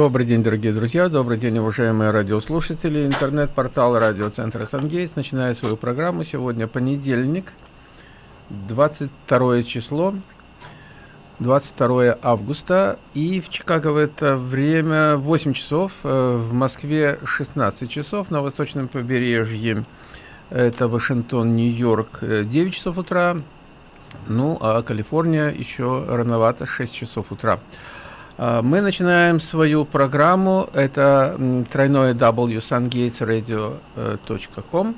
Добрый день, дорогие друзья, добрый день, уважаемые радиослушатели. Интернет-портал радиоцентра «Сангейтс» начинает свою программу. Сегодня понедельник, 22 число, 22 августа. И в Чикаго в это время 8 часов, э, в Москве 16 часов, на восточном побережье это Вашингтон, Нью-Йорк 9 часов утра, ну а Калифорния еще рановато, 6 часов утра. А, мы начинаем свою программу. Это тройное www.sungatesradio.com.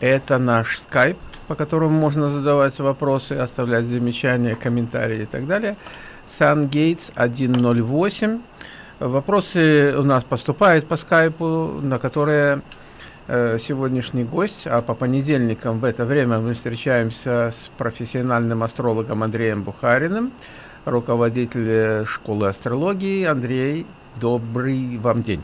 Это наш скайп, по которому можно задавать вопросы, оставлять замечания, комментарии и так далее. SunGates 108. Вопросы у нас поступают по скайпу, на которые э, сегодняшний гость, а по понедельникам в это время мы встречаемся с профессиональным астрологом Андреем Бухариным руководитель школы астрологии. Андрей, добрый вам день.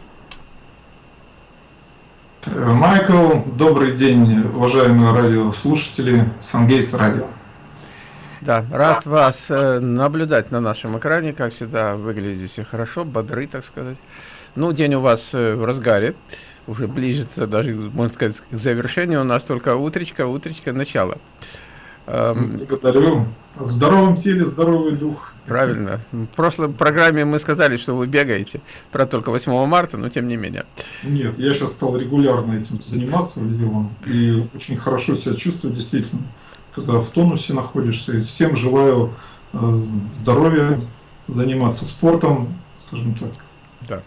Майкл, добрый день, уважаемые радиослушатели Сангейс Радио. Да, рад вас э, наблюдать на нашем экране, как всегда, выглядите хорошо, бодры, так сказать. Ну, день у вас э, в разгаре, уже ближется даже, можно сказать, к завершению, у нас только утречка, утречка, начало. Эм, Благодарю. В здоровом теле здоровый дух. Правильно. В прошлой программе мы сказали, что вы бегаете. Про только 8 марта, но тем не менее. Нет, я сейчас стал регулярно этим заниматься делом. И очень хорошо себя чувствую, действительно. Когда в тонусе находишься. всем желаю э, здоровья, заниматься спортом, скажем так. Да.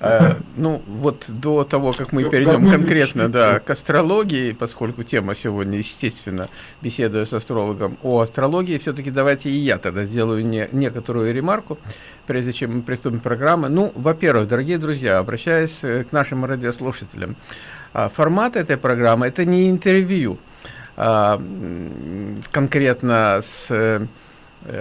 Э, ну, вот до того, как мы перейдем конкретно да, к астрологии, поскольку тема сегодня, естественно, беседуя с астрологом о астрологии, все-таки давайте и я тогда сделаю не, некоторую ремарку, прежде чем мы приступим к программе. Ну, во-первых, дорогие друзья, обращаясь э, к нашим радиослушателям, а, формат этой программы – это не интервью а, конкретно с э,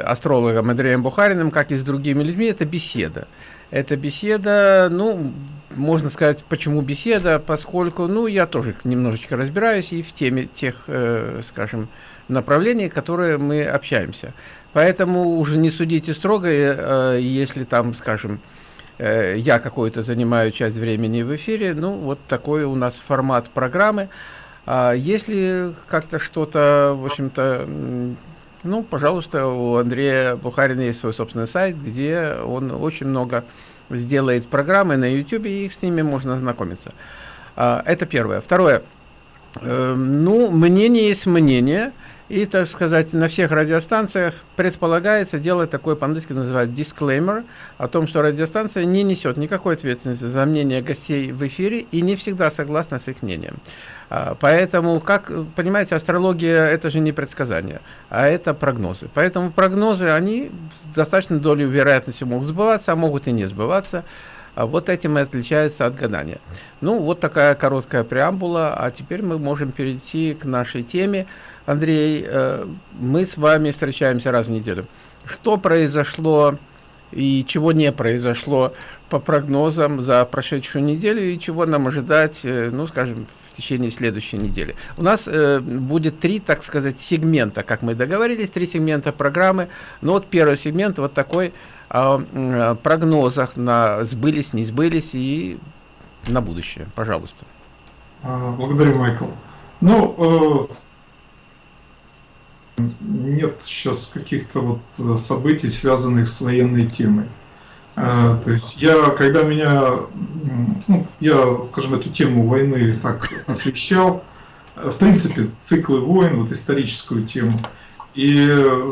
астрологом Андреем Бухариным, как и с другими людьми, это беседа. Эта беседа, ну, можно сказать, почему беседа, поскольку, ну, я тоже немножечко разбираюсь и в теме тех, э, скажем, направлений, которые мы общаемся. Поэтому уже не судите строго, э, если там, скажем, э, я какой-то занимаю часть времени в эфире, ну, вот такой у нас формат программы. А если как-то что-то, в общем-то, ну, пожалуйста, у Андрея Бухарина есть свой собственный сайт, где он очень много сделает программы на YouTube, и их с ними можно знакомиться. А, это первое. Второе. Э, ну, мнение есть мнение. И, так сказать, на всех радиостанциях предполагается делать такой, по-английски называют disclaimer, о том, что радиостанция не несет никакой ответственности за мнение гостей в эфире и не всегда согласна с их мнением. А, поэтому, как понимаете, астрология это же не предсказание, а это прогнозы. Поэтому прогнозы, они с достаточной долей вероятности могут сбываться, а могут и не сбываться. А вот этим и отличается от гадания. Ну, вот такая короткая преамбула, а теперь мы можем перейти к нашей теме. Андрей, э, мы с вами встречаемся раз в неделю. Что произошло и чего не произошло по прогнозам за прошедшую неделю и чего нам ожидать, э, ну, скажем, в течение следующей недели. У нас э, будет три, так сказать, сегмента, как мы договорились, три сегмента программы. Ну, вот первый сегмент вот такой о прогнозах на сбылись, не сбылись и на будущее. Пожалуйста. А, благодарю, Майкл. Ну, э, нет сейчас каких-то вот э, событий, связанных с военной темой. А, то есть я, когда меня, ну, я, скажем, эту тему войны так освещал, в принципе, циклы войн, вот историческую тему, и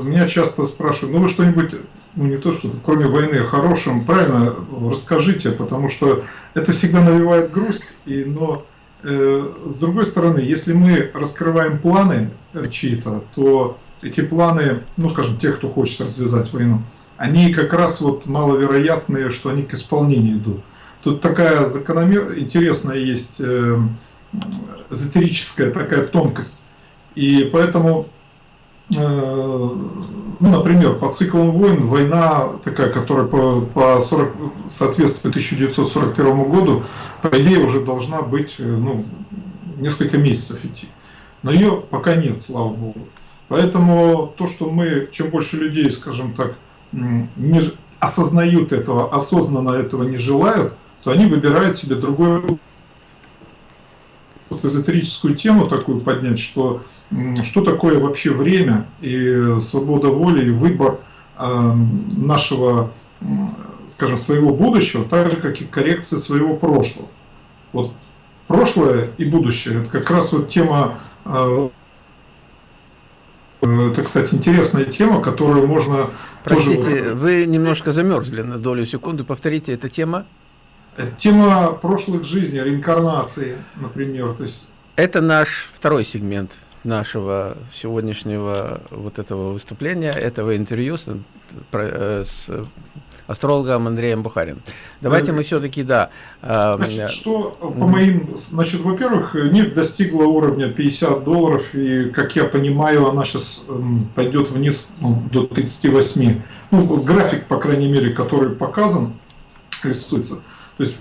меня часто спрашивают, ну вы что-нибудь, ну не то что, кроме войны, о хорошем, правильно расскажите, потому что это всегда навевает грусть, и, но э, с другой стороны, если мы раскрываем планы чьи-то, то эти планы, ну скажем, тех, кто хочет развязать войну, они как раз вот маловероятные, что они к исполнению идут. Тут такая закономер... интересная есть э, эзотерическая такая тонкость. И поэтому, э, ну, например, по циклам войн, война такая, которая по, по 40, соответствует 1941 году, по идее уже должна быть э, ну, несколько месяцев идти. Но ее пока нет, слава богу. Поэтому то, что мы, чем больше людей, скажем так, не, осознают этого, осознанно этого не желают, то они выбирают себе другой вот эзотерическую тему такую поднять, что что такое вообще время и свобода воли и выбор э, нашего, скажем, своего будущего, так же, как и коррекция своего прошлого. Вот прошлое и будущее – это как раз вот тема, э, это, кстати, интересная тема, которую можно… Простите, тоже... вы немножко замерзли на долю секунды, повторите, эта тема? Тема прошлых жизней, реинкарнации, например. То есть... Это наш второй сегмент нашего сегодняшнего вот этого выступления, этого интервью с, э, с астрологом Андреем Бухарин. Давайте мы все-таки, да. Э, значит, что по моим, значит, во-первых, нефть достигла уровня 50 долларов, и, как я понимаю, она сейчас эм, пойдет вниз ну, до 38. Ну, график, по крайней мере, который показан, рисуется. То есть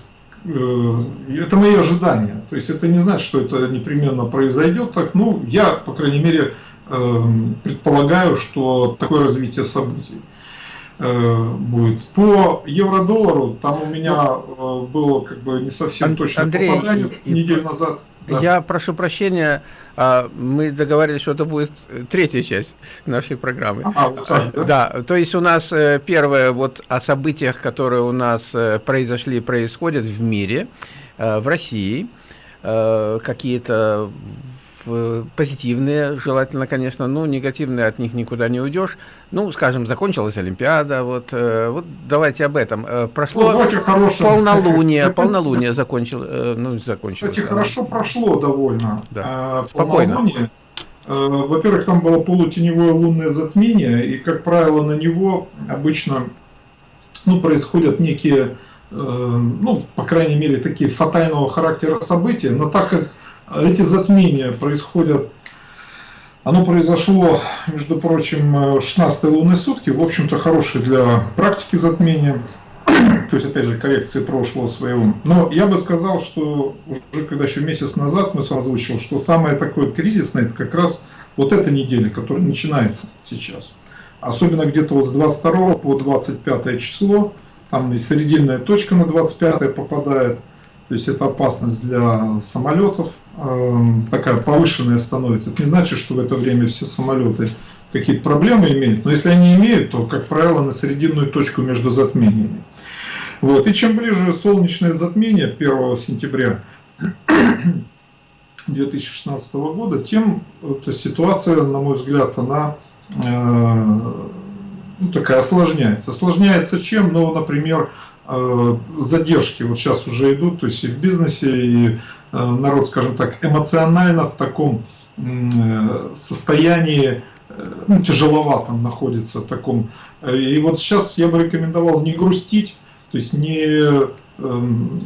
это мои ожидания. То есть это не значит, что это непременно произойдет так. Ну, я, по крайней мере, э, предполагаю, что такое развитие событий э, будет. По евро-доллару там у меня было как бы не совсем точное Андрей, попадание и, неделю назад. Да. Я прошу прощения, а, мы договорились, что это будет третья часть нашей программы. А, да? да, то есть у нас э, первое вот о событиях, которые у нас э, произошли, происходят в мире, э, в России, какие-то позитивные, желательно, конечно, ну, негативные от них никуда не уйдешь. Ну, скажем, закончилась Олимпиада, вот, э, вот давайте об этом. Э, прошло ну, полнолуние, полнолуние закончил, э, ну, закончилось. Кстати, хорошо прошло довольно. Да. Спокойно. Во-первых, там было полутеневое лунное затмение, и, как правило, на него обычно ну, происходят некие, ну, по крайней мере, такие фатального характера события, но так как эти затмения происходят, оно произошло, между прочим, 16 лунные сутки, в общем-то, хорошие для практики затмения, то есть, опять же, коррекции прошлого своего. Но я бы сказал, что уже когда еще месяц назад мы с вами озвучил, что самое такое кризисное, это как раз вот эта неделя, которая начинается сейчас. Особенно где-то вот с 22 по 25 число, там и серединная точка на 25 попадает, то есть это опасность для самолетов, такая повышенная становится. Это не значит, что в это время все самолеты какие-то проблемы имеют, но если они имеют, то, как правило, на срединную точку между затмениями. Вот. И чем ближе солнечное затмение 1 сентября 2016 года, тем эта ситуация, на мой взгляд, она э, ну, такая осложняется. Осложняется чем? Ну, например, э, задержки вот сейчас уже идут, то есть и в бизнесе, и народ, скажем так, эмоционально в таком э, состоянии, э, ну, тяжеловатом находится в таком. И вот сейчас я бы рекомендовал не грустить, то есть не, эм,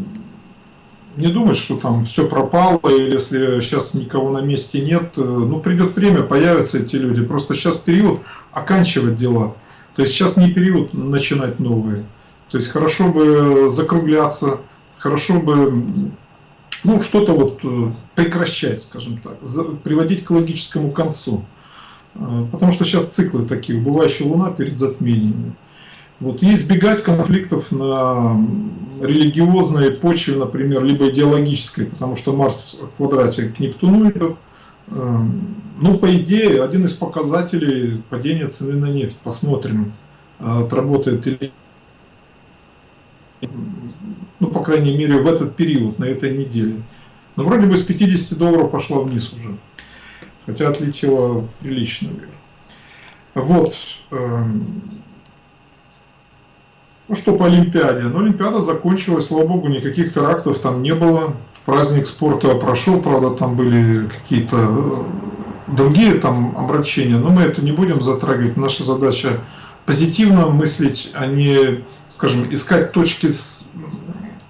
не думать, что там все пропало, или если сейчас никого на месте нет, ну придет время, появятся эти люди. Просто сейчас период оканчивать дела. То есть сейчас не период начинать новые. То есть хорошо бы закругляться, хорошо бы ну, что-то вот э, прекращать, скажем так, приводить к логическому концу. Э, потому что сейчас циклы такие, убывающая Луна перед затмениями. Вот, и избегать конфликтов на религиозной почве, например, либо идеологической, потому что Марс в квадрате к Нептуну идет. Э, ну, по идее, один из показателей падения цены на нефть. Посмотрим, отработает или ну, по крайней мере, в этот период, на этой неделе. Но вроде бы с 50 долларов пошла вниз уже, хотя отлетела прилично вверх. Вот. Эм, ну что по Олимпиаде? Ну, Олимпиада закончилась, слава богу, никаких терактов там не было. Праздник спорта прошел, правда, там были какие-то э, другие там обращения, но мы это не будем затрагивать. Наша задача позитивно мыслить, а не, скажем, искать точки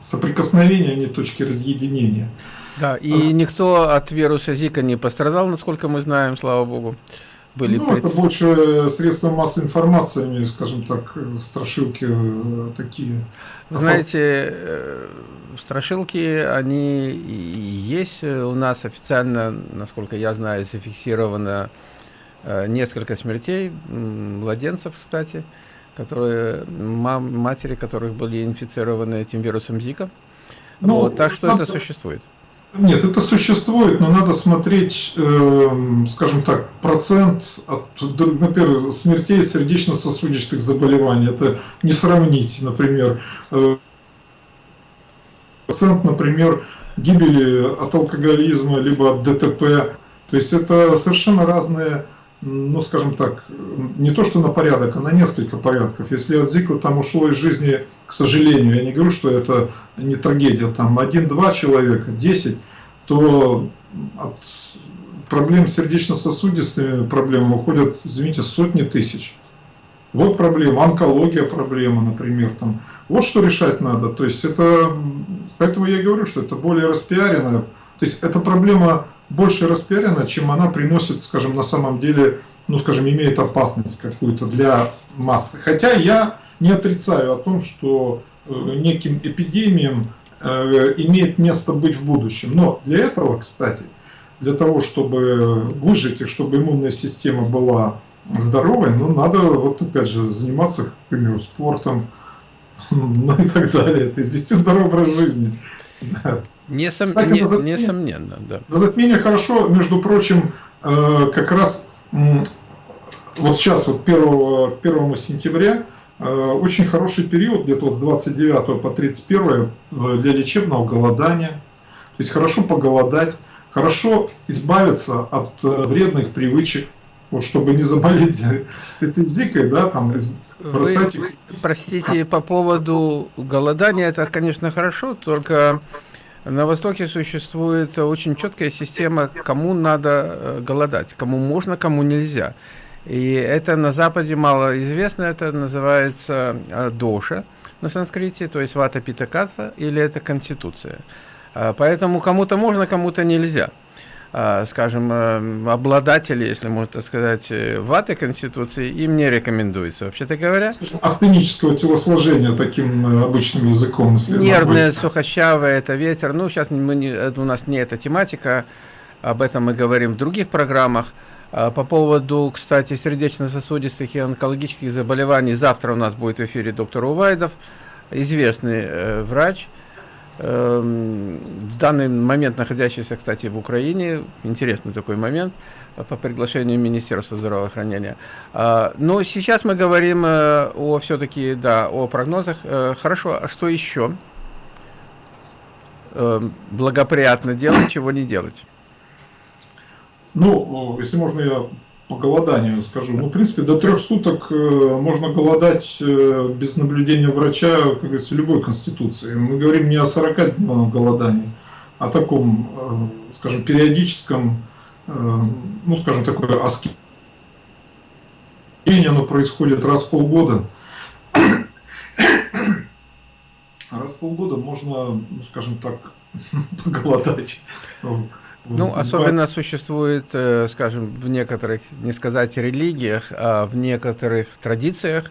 соприкосновения, а не точки разъединения. Да, и а, никто от вируса Зика не пострадал, насколько мы знаем, слава богу. Были ну, пред... это больше средства массовой информации, скажем так, страшилки э, такие. Знаете, э, страшилки, они и есть. У нас официально, насколько я знаю, зафиксировано э, несколько смертей, младенцев, кстати которые, мам, матери которых были инфицированы этим вирусом Зика. Ну, вот, так что надо... это существует. Нет, это существует, но надо смотреть, э, скажем так, процент от, например, смертей сердечно-сосудистых заболеваний. Это не сравнить, например, э, процент, например, гибели от алкоголизма, либо от ДТП. То есть это совершенно разные ну, скажем так, не то что на порядок, а на несколько порядков. Если от Зика там ушло из жизни, к сожалению, я не говорю, что это не трагедия, там один-два человека, десять, то от проблем сердечно-сосудистыми проблемами уходят, извините, сотни тысяч. Вот проблема, онкология проблема, например. Там. Вот что решать надо. То есть это, поэтому я говорю, что это более распиаренная. То есть эта проблема больше распиарена, чем она приносит, скажем, на самом деле, ну, скажем, имеет опасность какую-то для массы. Хотя я не отрицаю о том, что э, неким эпидемиям э, имеет место быть в будущем. Но для этого, кстати, для того, чтобы выжить и чтобы иммунная система была здоровой, ну, надо, вот опять же, заниматься, к примеру, спортом, ну и так далее. Это извести здоровый образ жизни. Несом... Кстати, не, затмение, несомненно, да. На затмение хорошо, между прочим, э, как раз вот сейчас, вот 1, 1 сентября, э, очень хороший период, где-то с 29 по 31 э, для лечебного голодания. То есть хорошо поголодать, хорошо избавиться от вредных привычек, вот чтобы не заболеть этой зикой, да, там бросать Вы, Простите, по поводу голодания, это, конечно, хорошо, только на Востоке существует очень четкая система, кому надо э, голодать, кому можно, кому нельзя. И это на Западе мало известно, это называется э, доша на санскрите, то есть вата питакатва, или это конституция. А, поэтому кому-то можно, кому-то нельзя. А, скажем, э, обладатели, если можно так сказать, э, ваты Конституции, им не рекомендуется, вообще-то говоря. Астенического телосложения таким э, обычным языком. Нервное, сухощавое, это ветер. Ну, сейчас мы не, у нас не эта тематика, об этом мы говорим в других программах. А, по поводу, кстати, сердечно-сосудистых и онкологических заболеваний, завтра у нас будет в эфире доктор Увайдов, известный врач, Эм, в данный момент находящийся, кстати, в Украине, интересный такой момент, э, по приглашению Министерства здравоохранения. А, но сейчас мы говорим э, о все-таки, да, о прогнозах. Э, хорошо, а что еще эм, благоприятно делать, чего не делать? Ну, если можно, я по голоданию скажу. Ну, в принципе, до трех суток э, можно голодать э, без наблюдения врача, как говорится, любой конституции. Мы говорим не о 40-дневном голодании, а о таком, э, скажем, периодическом, ну, скажем, такое аскезия. Оно происходит раз в полгода. Раз в полгода можно, ну, скажем так, поголодать. Ну, особенно существует, э, скажем, в некоторых, не сказать религиях, а в некоторых традициях,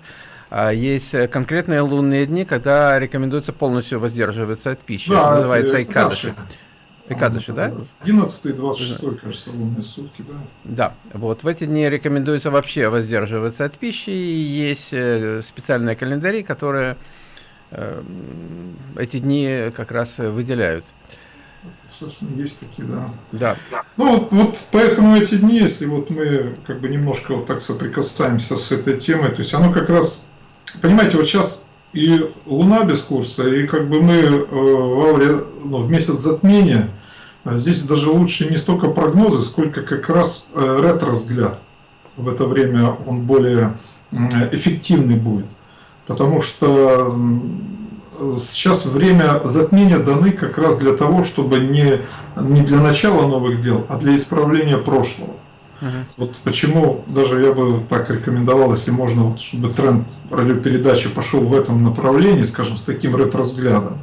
а есть конкретные лунные дни, когда рекомендуется полностью воздерживаться от пищи. Да, это называется Икадыши. Икадыши, да? 11 и 26, кажется, лунные сутки, да. Да, вот в эти дни рекомендуется вообще воздерживаться от пищи. Есть э, специальные календари, которые э, эти дни как раз выделяют собственно, есть такие, да. Да. Ну, вот, вот поэтому эти дни, если вот мы как бы немножко вот так соприкасаемся с этой темой, то есть оно как раз, понимаете, вот сейчас и Луна без курса, и как бы мы э, в, ауре, ну, в месяц затмения, а здесь даже лучше не столько прогнозы, сколько как раз э, ретро-взгляд. В это время он более эффективный будет. Потому что сейчас время затмения даны как раз для того, чтобы не, не для начала новых дел, а для исправления прошлого. Угу. Вот почему даже я бы так рекомендовал, если можно, вот, чтобы тренд радиопередачи пошел в этом направлении, скажем, с таким ретро-взглядом.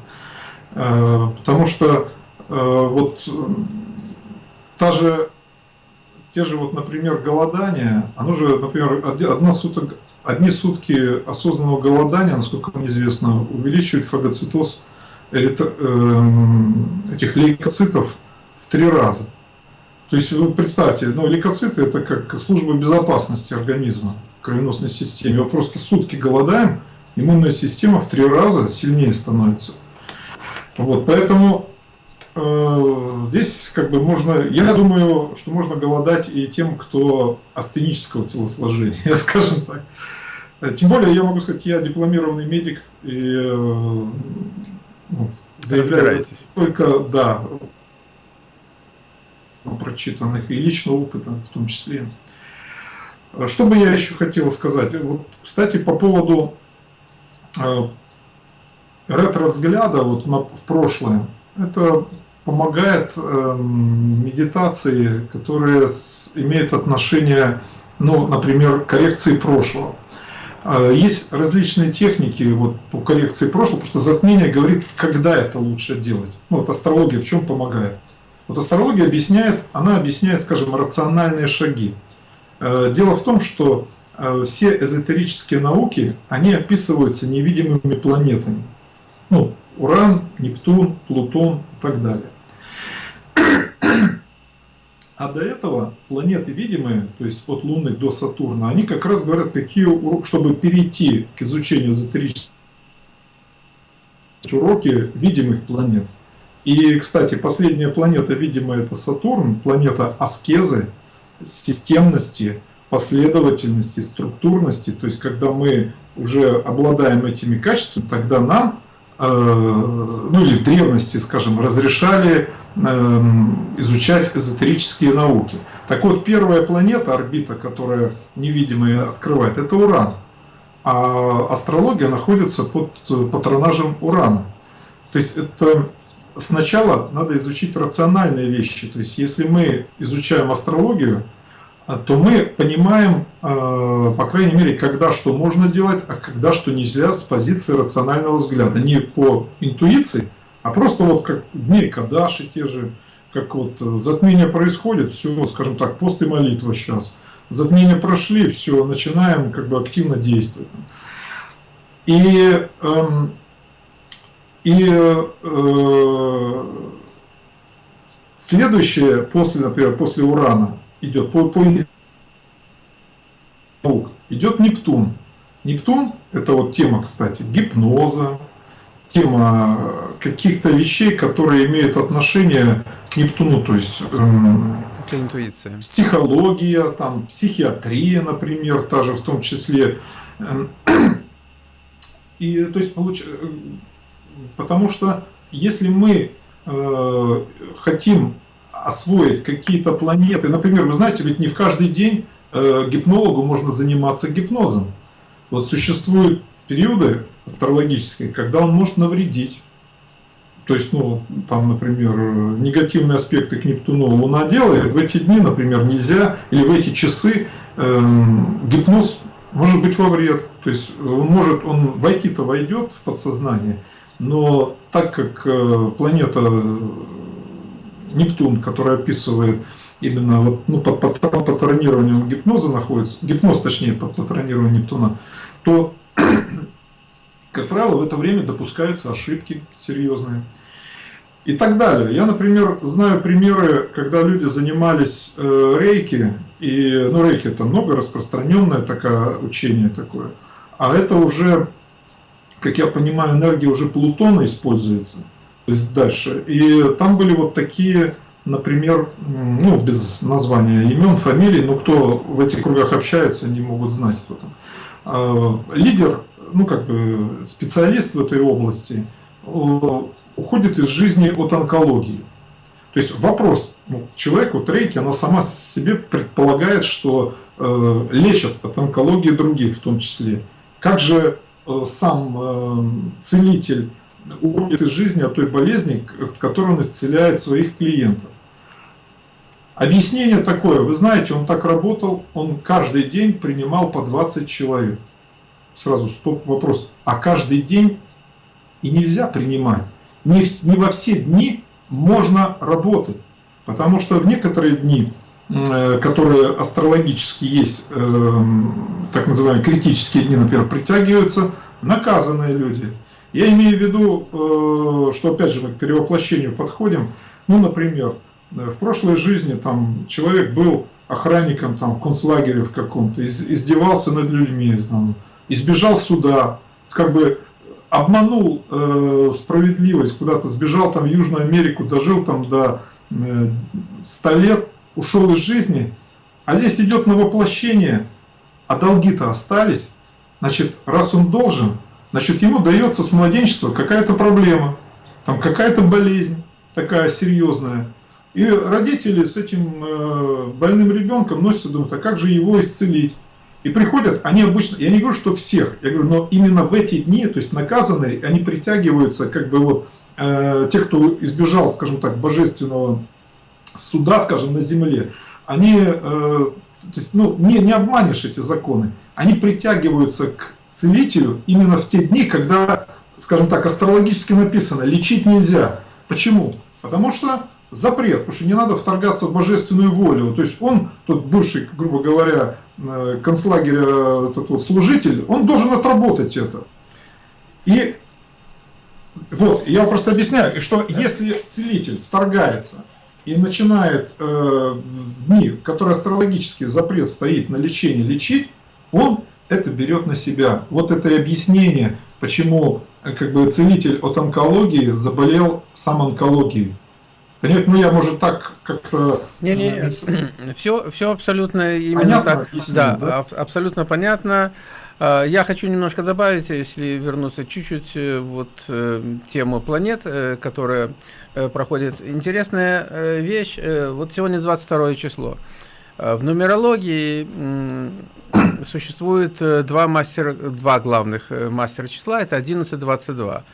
Э, потому что э, вот та же, те же, вот, например, голодание, оно же, например, одна суток, одни сутки осознанного голодания, насколько мне известно, увеличивают фагоцитоз эм, этих лейкоцитов в три раза. То есть вы представьте, ну, лейкоциты это как служба безопасности организма, кровеносной системе. Вот просто сутки голодаем, иммунная система в три раза сильнее становится. Вот, поэтому здесь как бы можно, я думаю, что можно голодать и тем, кто астенического телосложения, скажем так. Тем более, я могу сказать, я дипломированный медик и э, ну, заявляю только, да, прочитанных и личного опыта в том числе. Что бы я еще хотел сказать? Вот, кстати, по поводу э, ретро-взгляда вот на, в прошлое. Это помогает э, медитации, которые с, имеют отношение, ну, например, к коррекции прошлого. Э, есть различные техники вот, по коррекции прошлого, просто затмение говорит, когда это лучше делать. Ну, вот астрология в чем помогает. Вот астрология объясняет, она объясняет, скажем, рациональные шаги. Э, дело в том, что э, все эзотерические науки, они описываются невидимыми планетами. Ну, Уран, Нептун, Плутон и так далее. А до этого планеты видимые, то есть от Луны до Сатурна, они как раз говорят, какие чтобы перейти к изучению эзотерических уроки видимых планет. И, кстати, последняя планета, видимо, это Сатурн, планета аскезы, системности, последовательности, структурности. То есть, когда мы уже обладаем этими качествами, тогда нам, э, ну или в древности, скажем, разрешали изучать эзотерические науки. Так вот, первая планета, орбита, которая невидимая открывает, это Уран. А астрология находится под патронажем Урана. То есть это сначала надо изучить рациональные вещи. То есть, если мы изучаем астрологию, а, то мы понимаем, а, по крайней мере, когда что можно делать, а когда что нельзя с позиции рационального взгляда. Не по интуиции, а просто вот как дни Кадаши те же, как вот затмение происходит, все, скажем так, пост и молитва сейчас. Затмения прошли, все, начинаем как бы активно действовать. И эм, и э, следующее, после, например, после Урана, идет по, по идет Нептун. Нептун – это вот тема, кстати, гипноза, тема каких-то вещей, которые имеют отношение к Нептуну, то есть эм, это интуиция. психология, там, психиатрия, например, та же в том числе. Эм, и то есть получ... Потому что если мы э, хотим освоить какие-то планеты, например, вы знаете, ведь не в каждый день э, гипнологу можно заниматься гипнозом. Вот существуют периоды астрологические, когда он может навредить. То есть, ну, там, например, негативные аспекты к Нептуну Луна делает, в эти дни, например, нельзя, или в эти часы э, гипноз может быть во вред. То есть, он может, он войти-то войдет в подсознание, но так как э, планета э, Нептун, которая описывает именно вот, ну, под, под, под патронированием гипноза находится, гипноз точнее под патронированием Нептуна, то, как правило, в это время допускаются ошибки серьезные. И так далее. Я, например, знаю примеры, когда люди занимались э, рейки, и, ну, рейки это много распространенное такое учение такое, а это уже как я понимаю, энергия уже Плутона используется, то есть дальше. И там были вот такие, например, ну, без названия имен, фамилий, но кто в этих кругах общается, не могут знать, кто там. А, лидер, ну, как бы специалист в этой области, уходит из жизни от онкологии. То есть вопрос, ну, человек, вот рейки, она сама себе предполагает, что э, лечат от онкологии других в том числе. Как же Э, сам э, целитель уходит из жизни от той болезни, от которой он исцеляет своих клиентов. Объяснение такое, вы знаете, он так работал, он каждый день принимал по 20 человек. Сразу стоп, вопрос, а каждый день и нельзя принимать. Не, в, не во все дни можно работать, потому что в некоторые дни Э, которые астрологически есть, э, так называемые критические дни, например, притягиваются наказанные люди. Я имею в виду, э, что опять же мы к перевоплощению подходим. Ну, например, в прошлой жизни там человек был охранником там в концлагере в каком-то, из, издевался над людьми, там, избежал суда, как бы обманул э, справедливость, куда-то сбежал там в Южную Америку, дожил там до э, 100 лет, ушел из жизни, а здесь идет на воплощение, а долги-то остались, значит, раз он должен, значит, ему дается с младенчества какая-то проблема, там какая-то болезнь такая серьезная, и родители с этим э, больным ребенком носятся, думают, а как же его исцелить? И приходят, они обычно, я не говорю, что всех, я говорю, но именно в эти дни, то есть наказанные, они притягиваются, как бы вот, э, те, кто избежал, скажем так, божественного суда, скажем, на земле, они, э, то есть, ну, не, не обманешь эти законы, они притягиваются к целителю именно в те дни, когда, скажем так, астрологически написано, лечить нельзя. Почему? Потому что запрет, потому что не надо вторгаться в божественную волю. То есть он, тот бывший, грубо говоря, э, концлагеря этот вот служитель, он должен отработать это. И вот, я просто объясняю, что если целитель вторгается и начинает э, в дни, в которые астрологический запрет стоит на лечение, лечить, он это берет на себя. Вот это и объяснение, почему э, как бы целитель от онкологии заболел сам онкологией. Понимаете, ну я, может, так как-то... Не-не, все, все абсолютно именно понятно, так. Объяснил, да, да? абсолютно понятно. А, я хочу немножко добавить, если вернуться чуть-чуть, э, вот э, тему планет, э, которая проходит. Интересная вещь, вот сегодня 22 число. В нумерологии существует два, мастера, два главных мастера числа, это 11 и 22.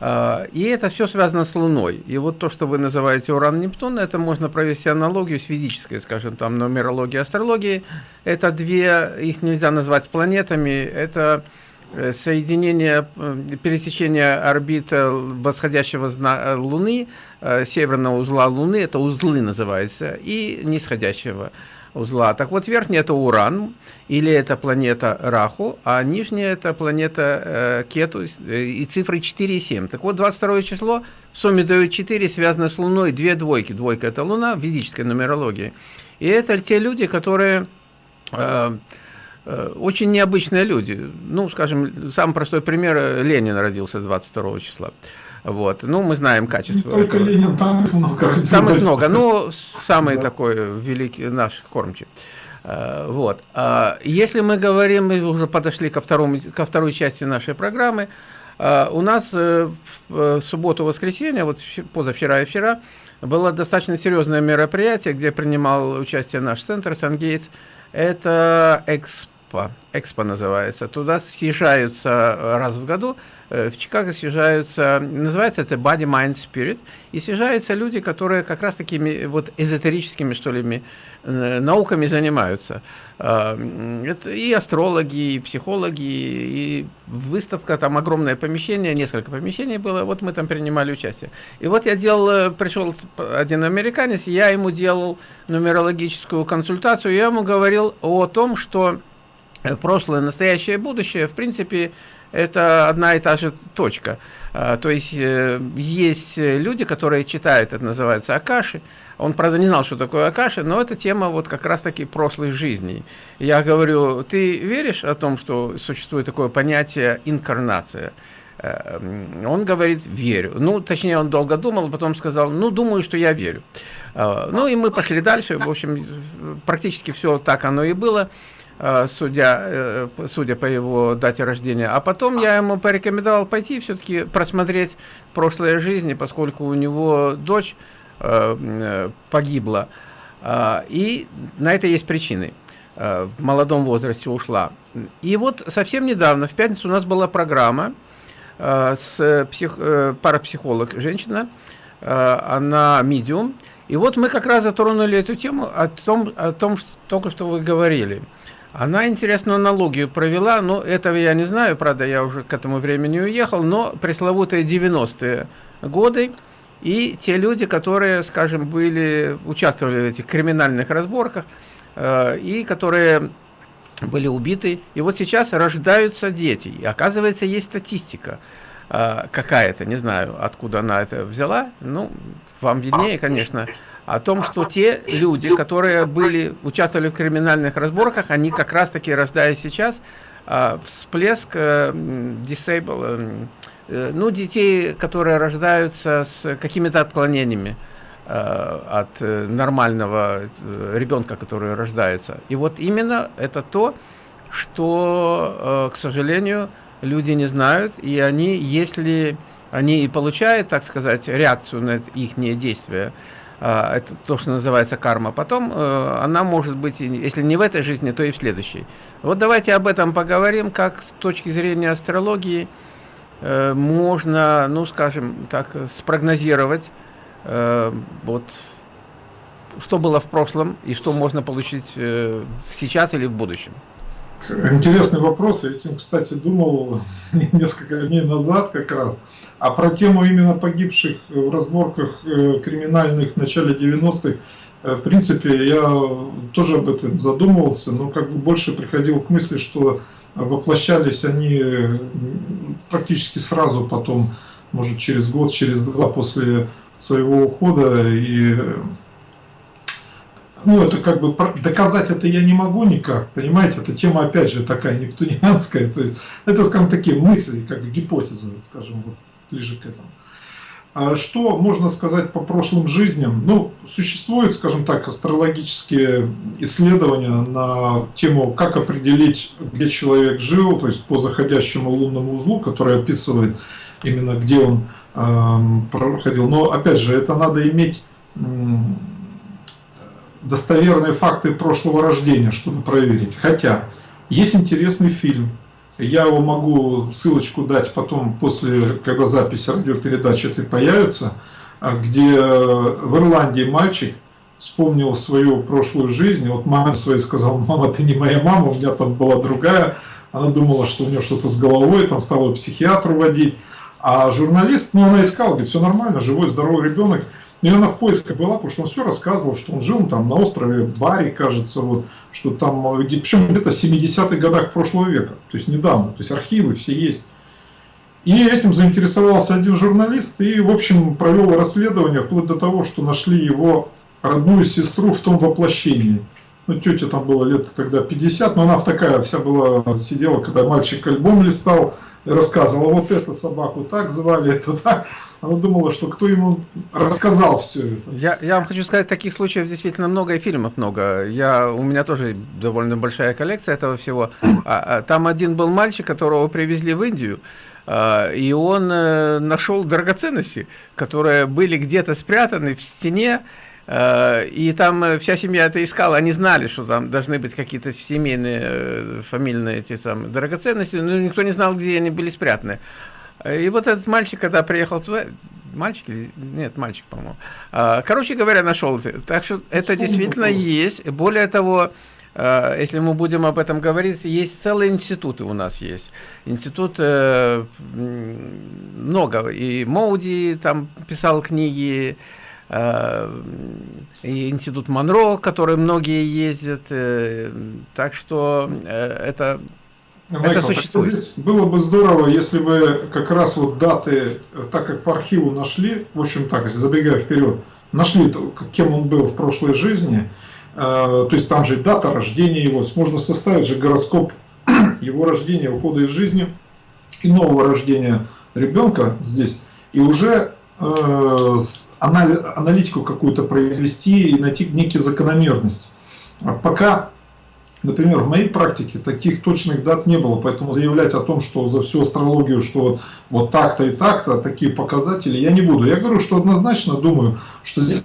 А, и это все связано с Луной. И вот то, что вы называете Уран-Нептун, это можно провести аналогию с физической, скажем, там, нумерологией, астрологией. Это две, их нельзя назвать планетами, это э, соединение, э, пересечение орбиты восходящего Луны, э, северного узла Луны, это узлы называется, и нисходящего узла. Так вот, верхний это Уран, или это планета Раху, а нижняя это планета э, Кету, э, и цифры 4 и 7. Так вот, 22 число в сумме дает 4, связано с Луной, две двойки. Двойка это Луна в ведической нумерологии. И это те люди, которые... Э, э очень необычные люди. Ну, скажем, самый простой пример, Ленин родился 22 числа. Вот. Ну, мы знаем качество. Не только этого. Ленин, там их много. Там их много. Ну, самый да. такой великий наш кормчий. Э, вот. А если мы говорим, мы уже подошли ко, второму, ко второй части нашей программы, э, у нас э, в субботу-воскресенье, вот позавчера и вчера, было достаточно серьезное мероприятие, где принимал участие наш центр Сан-Гейтс. Это Экспо. Экспо называется. Туда съезжаются раз в году Э, в Чикаго съезжаются, называется это Body, Mind, Spirit, и съезжаются люди, которые как раз такими вот эзотерическими, что ли, э, науками занимаются. Это и астрологи, и психологи, и выставка, там огромное помещение, несколько помещений было, вот мы там принимали участие. И вот я делал, э, пришел один американец, я ему делал нумерологическую консультацию, я ему говорил о том, что прошлое, настоящее, будущее, в принципе, это одна и та же точка. А, то есть э, есть люди, которые читают, это называется Акаши. Он, правда, не знал, что такое Акаши, но это тема вот как раз-таки прошлой жизни. Я говорю, ты веришь о том, что существует такое понятие инкарнация? Э, он говорит, верю. Ну, точнее, он долго думал, потом сказал, ну, думаю, что я верю. А, ну, и мы пошли дальше. В общем, практически все так оно и было. Э, судя, э, судя по его дате рождения. А потом я ему порекомендовал пойти все-таки просмотреть прошлое жизни, поскольку у него дочь э, погибла. И на это есть причины. В молодом возрасте ушла. И вот совсем недавно, в пятницу, у нас была программа с псих, парапсихолог, женщина, она медиум. И вот мы как раз затронули эту тему о том, о том что только что вы говорили – она интересную аналогию провела, но этого я не знаю, правда, я уже к этому времени уехал, но пресловутые 90-е годы и те люди, которые, скажем, были, участвовали в этих криминальных разборках э, и которые были убиты. И вот сейчас рождаются дети. И оказывается, есть статистика э, какая-то, не знаю, откуда она это взяла. Ну, вам виднее, конечно. О том, что те люди, которые были, участвовали в криминальных разборках, они как раз-таки, рождаясь сейчас, а, всплеск э, disable, э, ну, детей, которые рождаются с какими-то отклонениями э, от нормального ребенка, который рождается. И вот именно это то, что, к сожалению, люди не знают, и они, если они и получают, так сказать, реакцию на их действия, это то, что называется карма, потом э, она может быть, если не в этой жизни, то и в следующей. Вот давайте об этом поговорим, как с точки зрения астрологии э, можно, ну скажем так, спрогнозировать, э, вот, что было в прошлом и что можно получить сейчас или в будущем. Интересный вопрос. Я этим, кстати, думал несколько дней назад как раз. А про тему именно погибших в разборках э, криминальных в начале 90-х, э, в принципе, я тоже об этом задумывался, но как бы больше приходил к мысли, что воплощались они практически сразу потом, может через год, через два после своего ухода. И ну, это как бы доказать это я не могу никак, понимаете, эта тема опять же такая нептунианская, то есть это, скажем, такие мысли, как гипотезы, скажем, вот ближе к этому. А что можно сказать по прошлым жизням? Ну, существуют, скажем так, астрологические исследования на тему, как определить, где человек жил, то есть по заходящему лунному узлу, который описывает именно, где он э, проходил. Но, опять же, это надо иметь э, достоверные факты прошлого рождения, чтобы проверить. Хотя, есть интересный фильм я его могу ссылочку дать потом, после, когда запись радиопередачи этой появится, а, где в Ирландии мальчик вспомнил свою прошлую жизнь. Вот маме своей сказал, мама, ты не моя мама, у меня там была другая. Она думала, что у нее что-то с головой, там стала психиатру водить. А журналист, ну она искала, говорит, все нормально, живой, здоровый ребенок. И она в поисках была, потому что он все рассказывал, что он жил там на острове Бари, кажется, вот, что там, причем где-то в 70-х годах прошлого века, то есть недавно, то есть архивы все есть. И этим заинтересовался один журналист и, в общем, провел расследование вплоть до того, что нашли его родную сестру в том воплощении. Ну, тетя там было лет тогда 50, но она в такая вся была, сидела, когда мальчик альбом листал, рассказывала, вот эту собаку так звали, это так. Она думала, что кто ему рассказал все это. Я, я вам хочу сказать, таких случаев действительно много, и фильмов много. Я, у меня тоже довольно большая коллекция этого всего. А, а, там один был мальчик, которого привезли в Индию, а, и он а, нашел драгоценности, которые были где-то спрятаны в стене, и там вся семья это искала, они знали, что там должны быть какие-то семейные, э, фамильные эти самые драгоценности, но никто не знал, где они были спрятаны. И вот этот мальчик, когда приехал туда, мальчик или нет, мальчик, по-моему. А, короче говоря, нашел. Так что это действительно есть. Более того, если мы будем об этом говорить, есть целые институты у нас есть. Институт э, много. И Моуди там писал книги, э, институт Монро, который многие ездят. Э, так что это Майкл, это существует. Здесь было бы здорово, если бы как раз вот даты, так как по архиву нашли, в общем так, забегая вперед, нашли, кем он был в прошлой жизни, э, то есть там же дата рождения его, можно составить же гороскоп его рождения, ухода из жизни и нового рождения ребенка здесь, и уже э, аналитику какую-то произвести и найти некие закономерности. А пока Например, в моей практике таких точных дат не было, поэтому заявлять о том, что за всю астрологию, что вот так-то и так-то, такие показатели, я не буду. Я говорю, что однозначно думаю, что здесь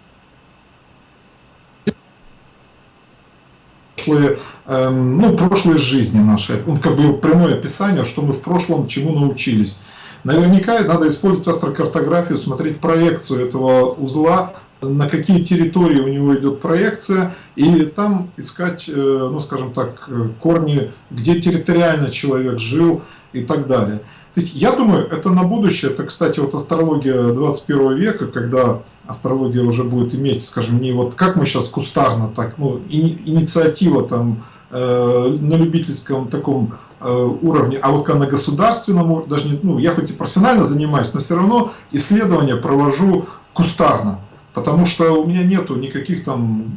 прошлые, эм, ну, прошлые жизни наши, он как бы прямое описание, что мы в прошлом чему научились. Наверняка надо использовать астрокартографию, смотреть проекцию этого узла на какие территории у него идет проекция, и там искать, э, ну скажем так, э, корни, где территориально человек жил и так далее. То есть я думаю, это на будущее, это, кстати, вот астрология 21 века, когда астрология уже будет иметь, скажем, не вот как мы сейчас кустарно, так, ну, инициатива там э, на любительском таком уровне, а вот на государственном, даже не, ну, я хоть и профессионально занимаюсь, но все равно исследования провожу кустарно. Потому что у меня нету никаких там,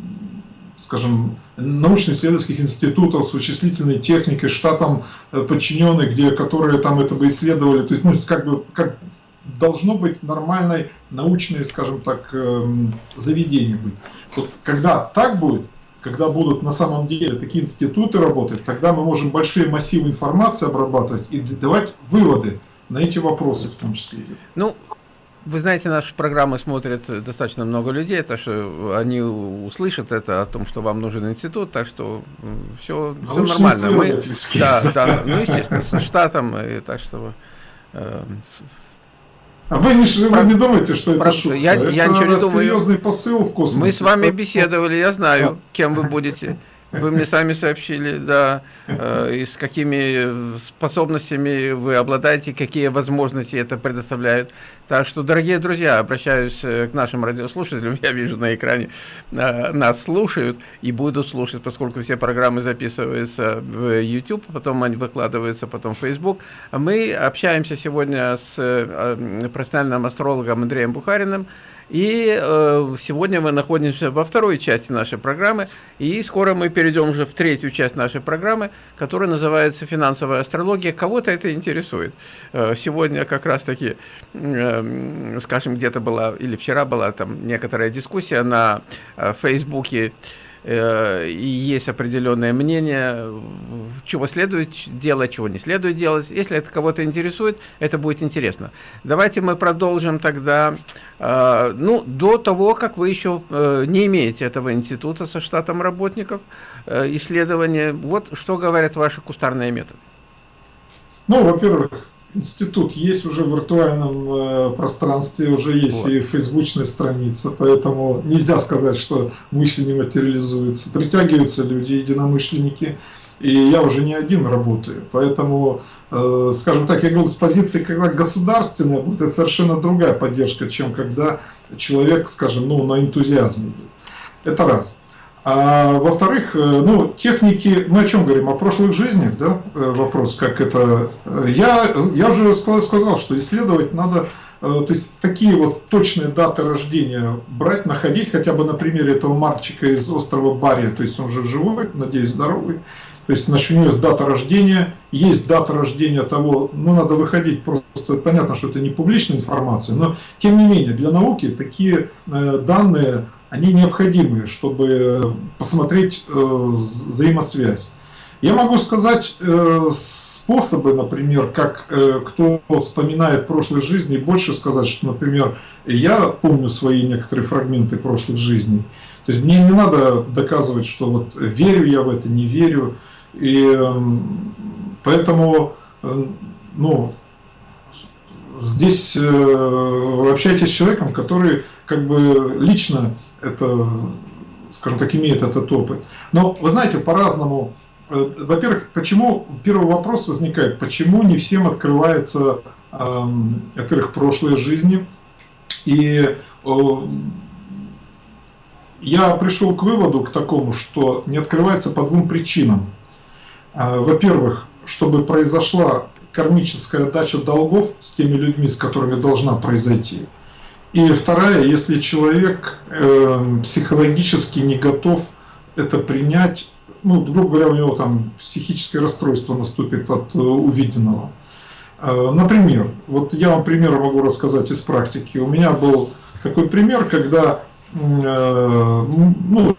скажем, научно-исследовательских институтов с вычислительной техникой, штатом э, подчиненных, где, которые там это бы исследовали. То есть, ну, как бы, как должно быть нормальное научное, скажем так, эм, заведение быть. Вот когда так будет, когда будут на самом деле такие институты работать, тогда мы можем большие массивы информации обрабатывать и давать выводы на эти вопросы в том числе. Ну, вы знаете, наши программы смотрят достаточно много людей, так что они услышат это о том, что вам нужен институт, так что все, все нормально. Мы, да, да, ну естественно, с штатом, и так что э, а вы не, вы не думаете, что это шутка? Я, это я ничего не думаю. серьезный посыл в космосе. Мы с вами беседовали, я знаю, кем вы будете. Вы мне сами сообщили, да, э, и с какими способностями вы обладаете, какие возможности это предоставляет. Так что, дорогие друзья, обращаюсь э, к нашим радиослушателям, я вижу на экране, э, нас слушают и будут слушать, поскольку все программы записываются в YouTube, потом они выкладываются потом в Facebook. Мы общаемся сегодня с профессиональным астрологом Андреем Бухариным, и э, сегодня мы находимся во второй части нашей программы, и скоро мы перейдем уже в третью часть нашей программы, которая называется «Финансовая астрология». Кого-то это интересует. Э, сегодня как раз-таки, э, скажем, где-то была, или вчера была там некоторая дискуссия на э, Фейсбуке, есть определенное мнение, чего следует делать, чего не следует делать. Если это кого-то интересует, это будет интересно. Давайте мы продолжим тогда, э, ну, до того, как вы еще э, не имеете этого института со штатом работников, исследования. Вот что говорят ваши кустарные методы. Ну, во-первых, Институт есть уже в виртуальном э, пространстве, уже есть вот. и фейсбучная страница, поэтому нельзя сказать, что мысли не материализуются. Притягиваются люди, единомышленники, и я уже не один работаю. Поэтому, э, скажем так, я говорю, с позиции, когда государственная будет, это совершенно другая поддержка, чем когда человек, скажем, ну, на энтузиазме. Это раз. А во-вторых, э, ну, техники, мы о чем говорим? О прошлых жизнях, да, э, вопрос, как это... Э, я, я уже сказал, что исследовать надо, то есть такие вот точные даты рождения брать, находить, хотя бы на примере этого мальчика из острова Бария, то есть он же живой, надеюсь, здоровый, то есть значит, у него есть дата рождения, есть дата рождения того, ну надо выходить, просто понятно, что это не публичная информация, но тем не менее для науки такие данные они необходимы, чтобы посмотреть э, взаимосвязь. Я могу сказать э, способы, например, как э, кто вспоминает прошлой жизни, больше сказать, что, например, я помню свои некоторые фрагменты прошлых жизней. То есть мне не надо доказывать, что вот верю я в это, не верю. И э, поэтому, э, ну, здесь э, общайтесь с человеком, который как бы лично это, скажем так, имеет этот опыт. Но вы знаете, по-разному. Э, во-первых, почему первый вопрос возникает, почему не всем открывается, во-первых, прошлые жизни. И я пришел к выводу, к такому, что не открывается по двум причинам. А, во-первых, чтобы произошла кармическая дача долгов с теми людьми, с которыми должна произойти. И вторая, если человек э, психологически не готов это принять, ну, грубо говоря, у него там психическое расстройство наступит от э, увиденного. Э, например, вот я вам пример могу рассказать из практики. У меня был такой пример, когда э, ну,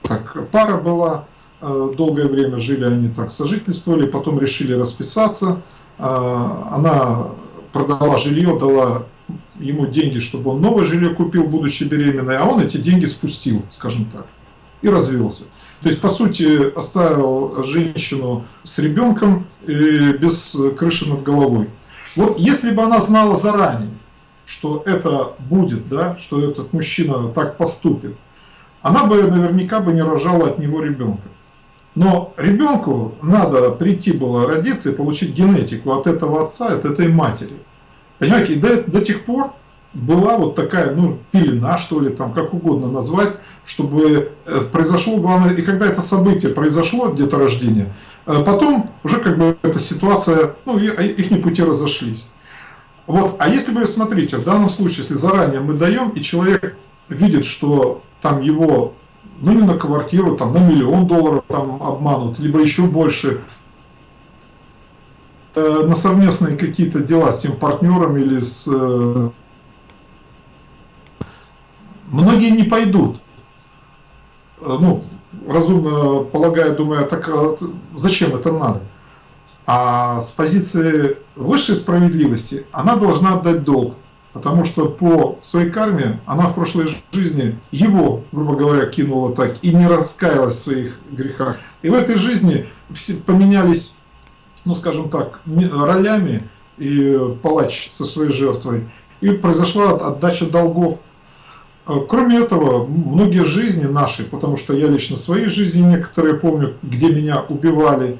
так, пара была, долгое время жили они так, сожительствовали, потом решили расписаться. Э, она продала жилье, дала ему деньги, чтобы он новое жилье купил, будучи беременной, а он эти деньги спустил, скажем так, и развелся. То есть, по сути, оставил женщину с ребенком без крыши над головой. Вот если бы она знала заранее, что это будет, да, что этот мужчина так поступит, она бы наверняка бы не рожала от него ребенка. Но ребенку надо прийти было родиться и получить генетику от этого отца, от этой матери. Понимаете, и до, до тех пор была вот такая, ну, пелена, что ли, там, как угодно назвать, чтобы э, произошло, главное, и когда это событие произошло, где-то рождение, э, потом уже как бы эта ситуация, ну, их не пути разошлись. Вот, а если вы смотрите, в данном случае, если заранее мы даем, и человек видит, что там его, ну не на квартиру, там на миллион долларов там обманут, либо еще больше, э, на совместные какие-то дела с тем партнером или с... Э, многие не пойдут. Э, ну, разумно полагая, думая, так а зачем это надо? А с позиции высшей справедливости она должна отдать долг. Потому что по своей карме она в прошлой жизни его, грубо говоря, кинула так и не раскаялась в своих грехах. И в этой жизни поменялись, ну скажем так, ролями и палач со своей жертвой. И произошла отдача долгов. А, кроме этого, многие жизни наши, потому что я лично своей жизни некоторые помню, где меня убивали,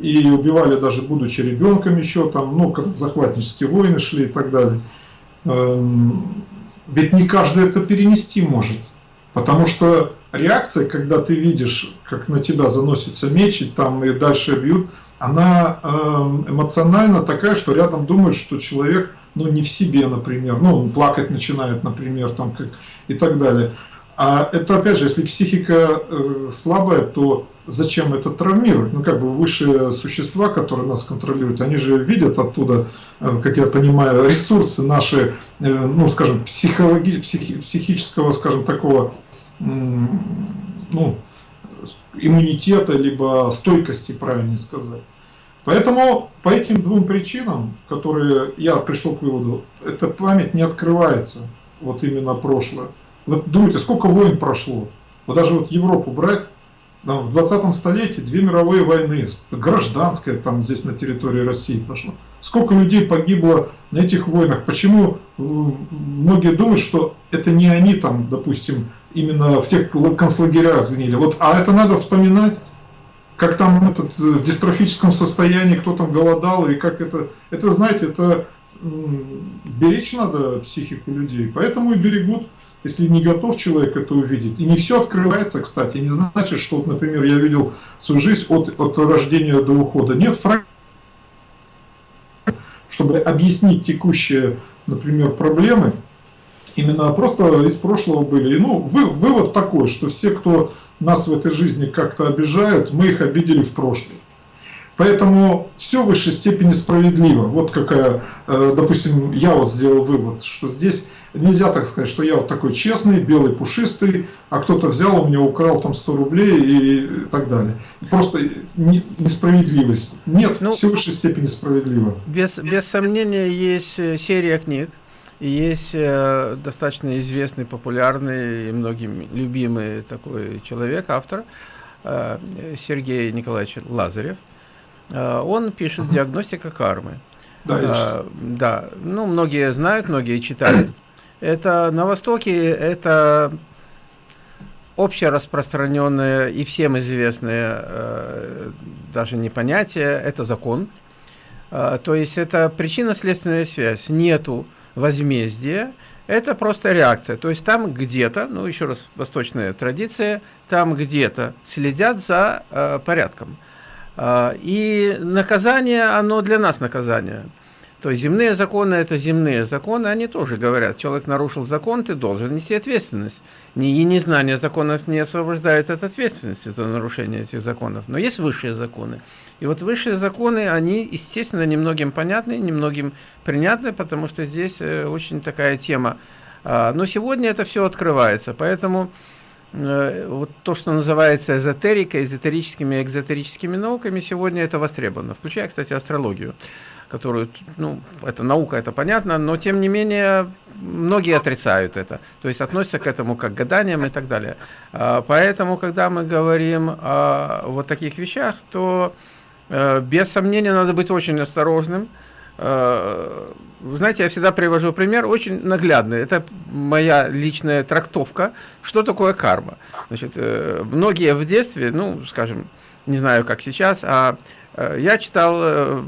и убивали даже будучи ребенком еще, там, ну, когда захватнические войны шли и так далее. Эм, ведь не каждый это перенести может. Потому что реакция, когда ты видишь, как на тебя заносится меч, и там и дальше бьют, она эм, эмоционально такая, что рядом думают, что человек ну, не в себе, например, ну, он плакать начинает, например, там, как, и так далее. А это, опять же, если психика э, слабая, то зачем это травмировать? Ну, как бы высшие существа, которые нас контролируют, они же видят оттуда, э, как я понимаю, ресурсы наши, э, ну, скажем, психологи, психи, психического, скажем, такого, ну, иммунитета, либо стойкости, правильнее сказать. Поэтому по этим двум причинам, которые я пришел к выводу, эта память не открывается, вот именно прошлое. Вот думайте, сколько войн прошло. Вот даже вот Европу брать, там, в 20 столетии две мировые войны, гражданская там здесь на территории России прошла. Сколько людей погибло на этих войнах? Почему многие думают, что это не они там, допустим, именно в тех концлагерях сгнили? Вот, а это надо вспоминать, как там этот, э, в дистрофическом состоянии, кто там голодал, и как это... Это, знаете, это беречь надо психику людей, поэтому и берегут если не готов человек это увидеть. И не все открывается, кстати. Не значит, что, вот, например, я видел свою жизнь от, от рождения до ухода. Нет, фраг... чтобы объяснить текущие, например, проблемы, именно просто из прошлого были. И, ну, вы, вывод такой, что все, кто нас в этой жизни как-то обижают, мы их обидели в прошлом. Поэтому все в высшей степени справедливо. Вот какая, э, допустим, я вот сделал вывод, что здесь нельзя так сказать, что я вот такой честный, белый, пушистый, а кто-то взял у меня, украл там 100 рублей и так далее. Просто несправедливость. Нет, ну, все в высшей степени справедливо. Без, без сомнения, есть э, серия книг, есть э, достаточно известный, популярный и многим любимый такой человек, автор, э, Сергей Николаевич Лазарев. Э, он пишет «Диагностика кармы». Да, а, да, ну, многие знают, многие читают. Это на Востоке, это общераспространенное и всем известное э, даже не понятие, это закон. Э, то есть это причинно-следственная связь. Нету возмездия, это просто реакция. То есть там где-то, ну еще раз, восточная традиция, там где-то следят за э, порядком. Э, и наказание, оно для нас наказание. То есть земные законы – это земные законы, они тоже говорят, человек нарушил закон, ты должен нести ответственность. И незнание законов не освобождает от ответственности за нарушение этих законов. Но есть высшие законы. И вот высшие законы, они, естественно, немногим понятны, немногим принятны, потому что здесь э, очень такая тема. А, но сегодня это все открывается, поэтому э, вот то, что называется эзотерикой, эзотерическими и экзотерическими науками, сегодня это востребовано, включая, кстати, астрологию которую, ну, это наука, это понятно, но тем не менее многие отрицают это, то есть относятся к этому как к гаданиям и так далее. А, поэтому, когда мы говорим о вот таких вещах, то э, без сомнения надо быть очень осторожным. Э, знаете, я всегда привожу пример, очень наглядный. Это моя личная трактовка, что такое карма. Значит, э, многие в детстве, ну, скажем, не знаю, как сейчас, а я читал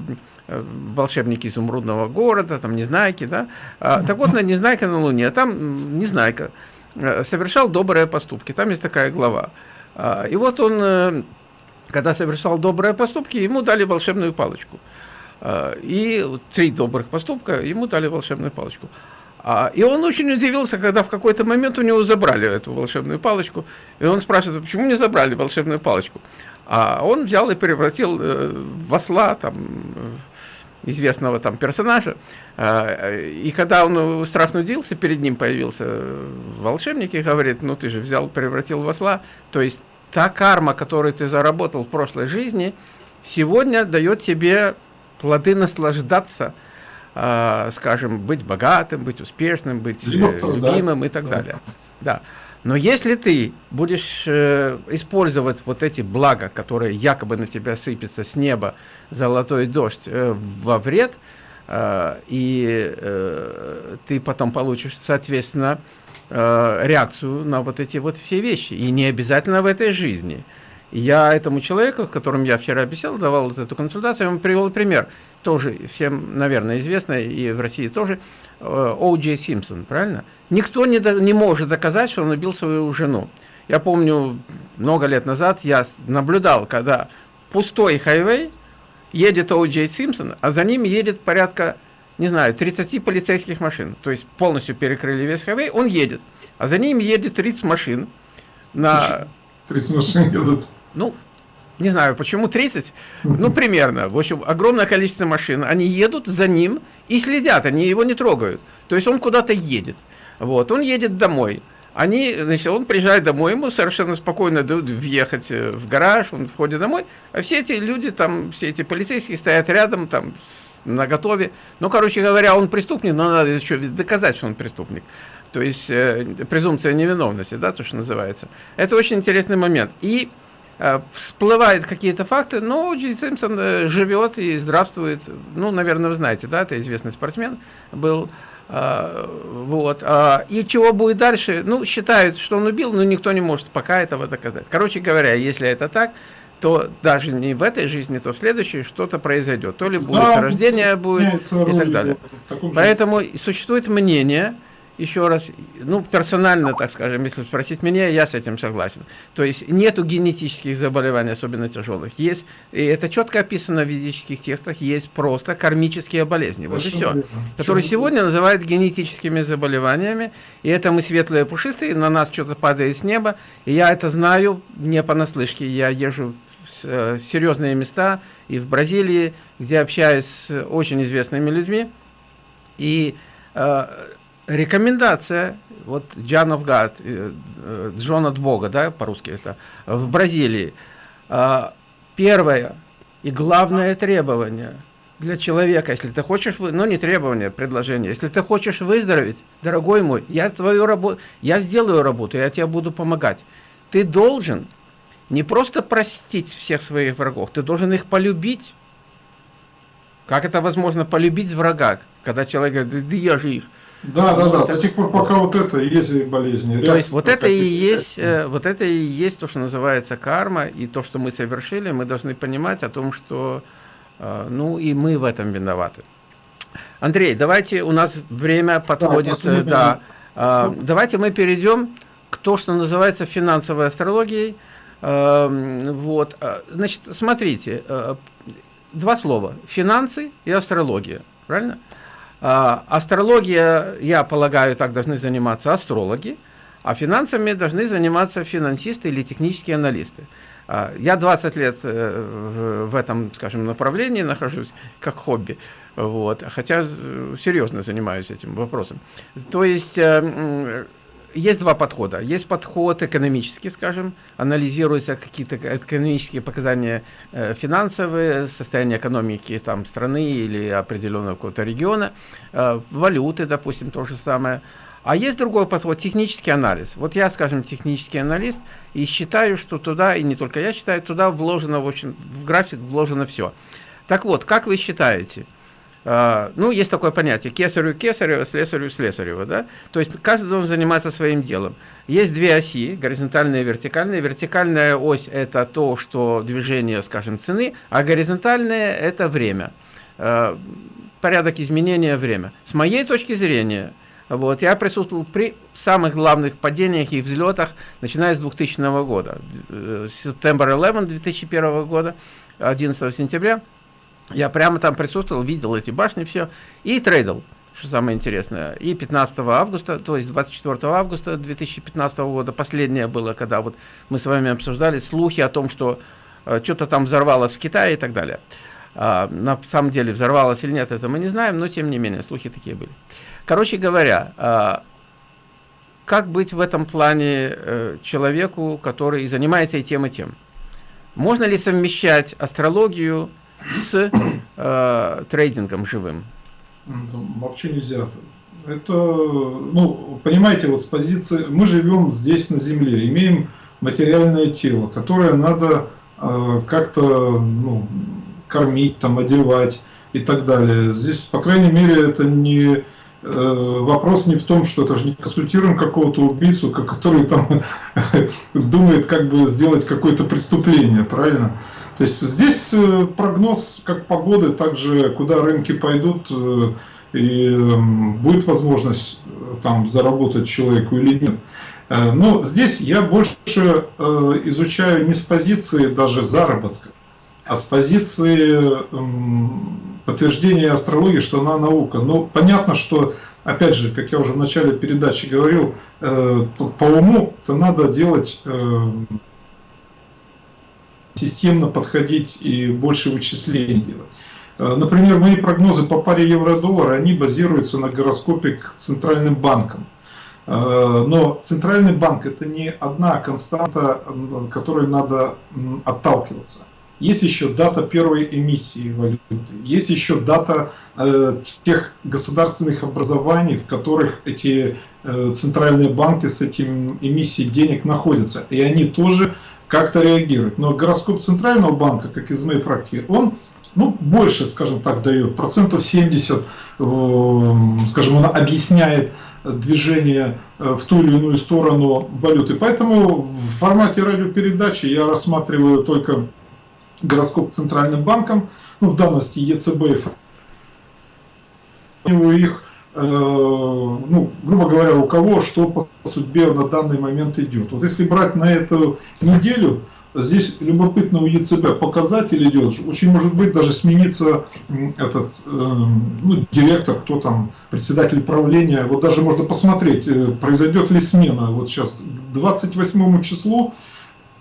волшебники изумрудного города, там Незнайки, да. А, так вот, на Незнайка на Луне, там Незнайка э, совершал добрые поступки, там есть такая глава. А, и вот он, э, когда совершал добрые поступки, ему дали волшебную палочку. Э, и три добрых поступка ему дали волшебную палочку. А, и он очень удивился, когда в какой-то момент у него забрали эту волшебную палочку. И он спрашивает, почему не забрали волшебную палочку? А он взял и превратил э, в осла, там, известного там персонажа. А, и когда он страшно удивился, перед ним появился волшебник и говорит, ну ты же взял, превратил в осла. То есть та карма, которую ты заработал в прошлой жизни, сегодня дает тебе плоды наслаждаться, а, скажем, быть богатым, быть успешным, быть э, любимым и так да. далее. Да. Но если ты будешь э, использовать вот эти блага, которые якобы на тебя сыпятся с неба, золотой дождь, э, во вред, э, и э, ты потом получишь, соответственно, э, реакцию на вот эти вот все вещи. И не обязательно в этой жизни. Я этому человеку, с которым я вчера беседовал, давал вот эту консультацию, ему привел пример, тоже всем, наверное, известный, и в России тоже, О. Джей Симпсон, правильно? Никто не, до, не может доказать, что он убил свою жену. Я помню, много лет назад я наблюдал, когда пустой хайвей, едет О. Джей Симпсон, а за ним едет порядка, не знаю, 30 полицейских машин. То есть полностью перекрыли весь хайвей, он едет. А за ним едет 30 машин. На... 30 машин едут. Ну, не знаю, почему 30, ну, примерно. В общем, огромное количество машин. Они едут за ним и следят, они его не трогают. То есть он куда-то едет. Вот, он едет домой. Они, значит, он приезжает домой, ему совершенно спокойно дают въехать э, в гараж, он входит домой, а все эти люди там, все эти полицейские стоят рядом, там, на готове. Ну, короче говоря, он преступник, но надо еще доказать, что он преступник. То есть э, презумпция невиновности, да, то, что называется. Это очень интересный момент. И всплывают какие-то факты, но Джей Симпсон э, живет и здравствует. Ну, наверное, вы знаете, да, это известный спортсмен был. Э, вот. И чего будет дальше? Ну, считают, что он убил, но никто не может пока этого доказать. Короче говоря, если это так, то даже не в этой жизни, то в следующей что-то произойдет. То ли будет да, рождение будет и так далее. Поэтому существует мнение, еще раз, ну, персонально, так скажем, если спросить меня, я с этим согласен. То есть нету генетических заболеваний, особенно тяжелых. Есть, и это четко описано в физических текстах, есть просто кармические болезни. вот и все. Которые сегодня называют генетическими заболеваниями. И это мы светлые пушистые, на нас что-то падает с неба. И я это знаю не понаслышке. Я езжу в э, серьезные места и в Бразилии, где общаюсь с очень известными людьми. И э, рекомендация, вот John of э, э, Джон от Бога, да, по-русски это, в Бразилии. А, первое и главное требование для человека, если ты хочешь, ну не требование, предложение, если ты хочешь выздороветь, дорогой мой, я твою работу, я сделаю работу, я тебе буду помогать. Ты должен не просто простить всех своих врагов, ты должен их полюбить. Как это возможно полюбить врага, когда человек говорит, да я же их да, да, да, до тех пор, пока вот это и есть болезни. То есть вот это и есть, э, вот это и есть то, что называется карма, и то, что мы совершили, мы должны понимать о том, что, э, ну, и мы в этом виноваты. Андрей, давайте, у нас время подходит, да, да. Э, давайте мы перейдем к то, что называется финансовой астрологией. Э, вот, э, значит, смотрите, э, два слова, финансы и астрология, правильно? А, астрология, я полагаю, так должны заниматься астрологи, а финансами должны заниматься финансисты или технические аналисты. А, я 20 лет э, в этом, скажем, направлении нахожусь как хобби, вот, хотя серьезно занимаюсь этим вопросом. То есть э, есть два подхода. Есть подход экономический, скажем, анализируются какие-то экономические показания э, финансовые, состояние экономики там, страны или определенного какого-то региона, э, валюты, допустим, то же самое. А есть другой подход, технический анализ. Вот я, скажем, технический аналист, и считаю, что туда, и не только я считаю, туда вложено, в общем, в график вложено все. Так вот, как вы считаете, а, ну, есть такое понятие, кесарю кесарева, слесарю слесарева, да, то есть каждый должен заниматься своим делом. Есть две оси, горизонтальная и вертикальная. Вертикальная ось – это то, что движение, скажем, цены, а горизонтальная – это время, а, порядок изменения время. С моей точки зрения, вот, я присутствовал при самых главных падениях и взлетах, начиная с 2000 года, э, сентябрь 11 2001 года, 11 сентября, Я прямо там присутствовал, видел эти башни, все, и трейдил, что самое интересное. И 15 августа, то есть 24 августа 2015 года, последнее было, когда вот мы с вами обсуждали слухи о том, что э, что-то там взорвалось в Китае и так далее. А, на самом деле взорвалось или нет, это мы не знаем, но тем не менее, слухи такие были. Короче говоря, а, как быть в этом плане э, человеку, который занимается и тем, и тем? Можно ли совмещать астрологию с э, трейдингом живым? Вообще нельзя. Это, ну, понимаете, вот с позиции, мы живем здесь на Земле, имеем материальное тело, которое надо э, как-то, ну, кормить, там, одевать и так далее. Здесь, по крайней мере, это не э, вопрос не в том, что это же не консультируем какого-то убийцу, который там думает, как бы сделать какое-то преступление, правильно? То есть здесь э, прогноз как погоды, также куда рынки пойдут, э, и эм, будет возможность там заработать человеку или нет. Но здесь я больше изучаю не с позиции даже заработка, а с позиции подтверждения астрологии, что она наука. Ну, понятно, что, опять же, как я уже в начале передачи говорил, э, по уму это надо делать э, системно подходить и больше вычислений делать. Э, например, мои прогнозы по паре евро-доллара, они базируются на гороскопе к центральным банкам. Но центральный банк это не одна константа, которой надо отталкиваться. Есть еще дата первой эмиссии валюты, есть еще дата э, тех государственных образований, в которых эти э, центральные банки с этим эмиссией денег находятся. И они тоже как-то реагируют. Но гороскоп центрального банка, как из моей практики, он ну, больше, скажем так, дает, процентов 70, э, скажем, он объясняет движение э, в ту или иную сторону валюты. Поэтому в формате радиопередачи я рассматриваю только гороскоп центральным банком, ну, в данности ЕЦБ, их, э, ну, грубо говоря, у кого что по судьбе на данный момент идет. Вот если брать на эту неделю, здесь любопытно у ЕЦБ показатель идет, очень может быть даже смениться этот э, ну, директор, кто там, председатель правления, вот даже можно посмотреть, э, произойдет ли смена, вот сейчас к 28 числу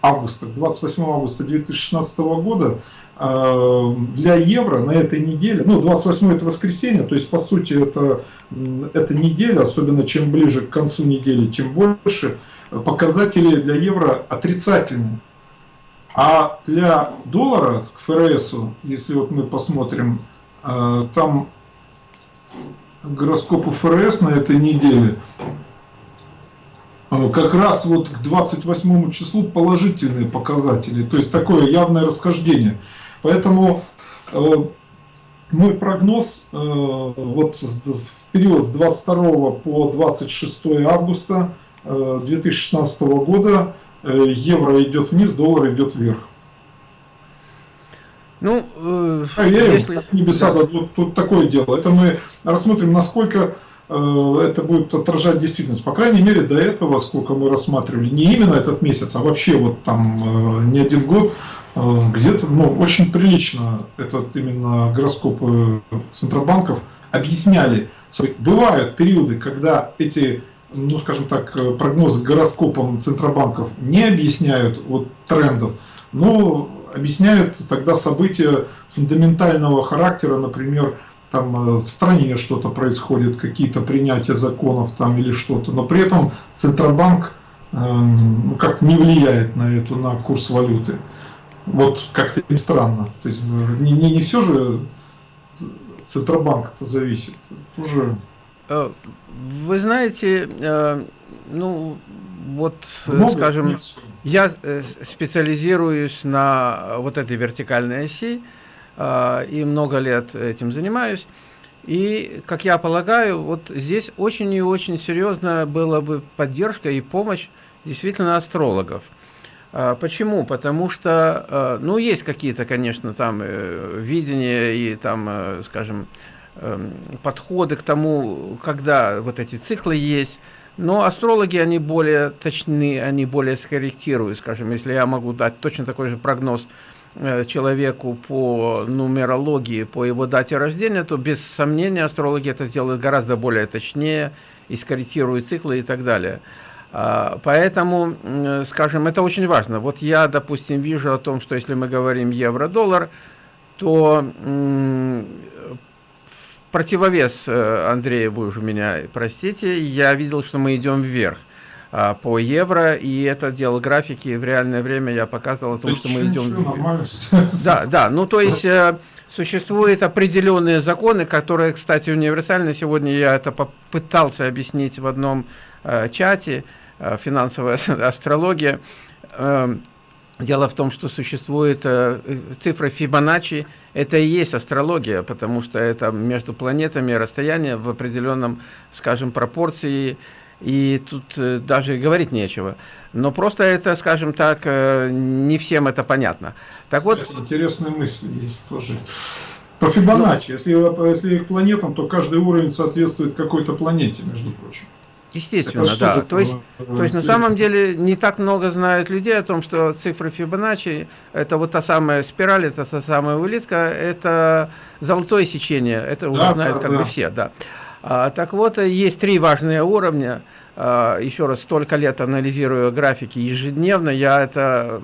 августа, 28 августа 2016 года э, для евро на этой неделе, ну 28 это воскресенье, то есть по сути это, эта неделя, особенно чем ближе к концу недели, тем больше показатели для евро отрицательные. А для доллара, к ФРС, если вот мы посмотрим, э, там гороскопу ФРС на этой неделе Э, как раз вот к 28 числу положительные показатели, то есть такое явное расхождение. Поэтому э, мой прогноз э, вот в период с 22 по 26 августа 2016 года евро идет вниз, доллар идет вверх. Ну, э, а я если... небеса да. тут, тут такое дело. Это мы рассмотрим, насколько Э, это будет отражать действительность. По крайней мере, до этого, сколько мы рассматривали, не именно этот месяц, а вообще вот там э, не один год, э, где-то, ну, очень прилично этот именно гороскопы Центробанков объясняли. Бывают периоды, когда эти, ну, скажем так, прогнозы гороскопом Центробанков не объясняют вот трендов, но объясняют тогда события фундаментального характера, например, там э, в стране что-то происходит, какие-то принятия законов там или что-то, но при этом Центробанк эм, ну, как не влияет на эту, на курс валюты. Вот как-то странно. То есть э, не, не, не все же Центробанк это зависит. Уже... Э, вы знаете, ну вот, Много скажем, я специализируюсь на вот этой вертикальной оси, и много лет этим занимаюсь. И, как я полагаю, вот здесь очень и очень серьезная была бы поддержка и помощь действительно астрологов. А, почему? Потому что, а, ну, есть какие-то, конечно, там э, видения и там, э, скажем, эм, подходы к тому, когда вот эти циклы есть, но астрологи, они более точны, они более скорректируют, скажем, если я могу дать точно такой же прогноз э, человеку по нумерологии, по его дате рождения, то без сомнения астрологи это сделают гораздо более точнее, и скорректируют циклы и так далее. А, поэтому, скажем, это очень важно. Вот я, допустим, вижу о том, что если мы говорим евро-доллар, то противовес э, Андрея, вы уже меня простите, я видел, что мы идем вверх а, по евро, и это делал графики в реальное время, я показывал о том, что мы идем вверх. Да, да, ну то есть э, существуют определенные законы, которые, кстати, универсальны. Сегодня я это попытался объяснить в одном э, чате, финансовая астрология. Эм, Дело в том, что существует э, цифра Фибоначчи, это и есть астрология, потому что это между планетами расстояние в определенном, скажем, пропорции, и тут э, даже говорить нечего. Но просто это, скажем так, э, не всем это понятно. Так Кстати, вот, интересные мысли есть тоже. По Фибоначчи, ну, если, если к планетам, то каждый уровень соответствует какой-то планете, между прочим. Естественно, да. То есть, то есть на самом деле не так много знают людей о том, что цифры Фибоначчи, это вот та самая спираль, это та самая улитка, это золотое сечение, это уже да, знают да, как да. бы все, да. А, так вот, есть три важные уровня. А, еще раз, столько лет анализирую графики ежедневно, я это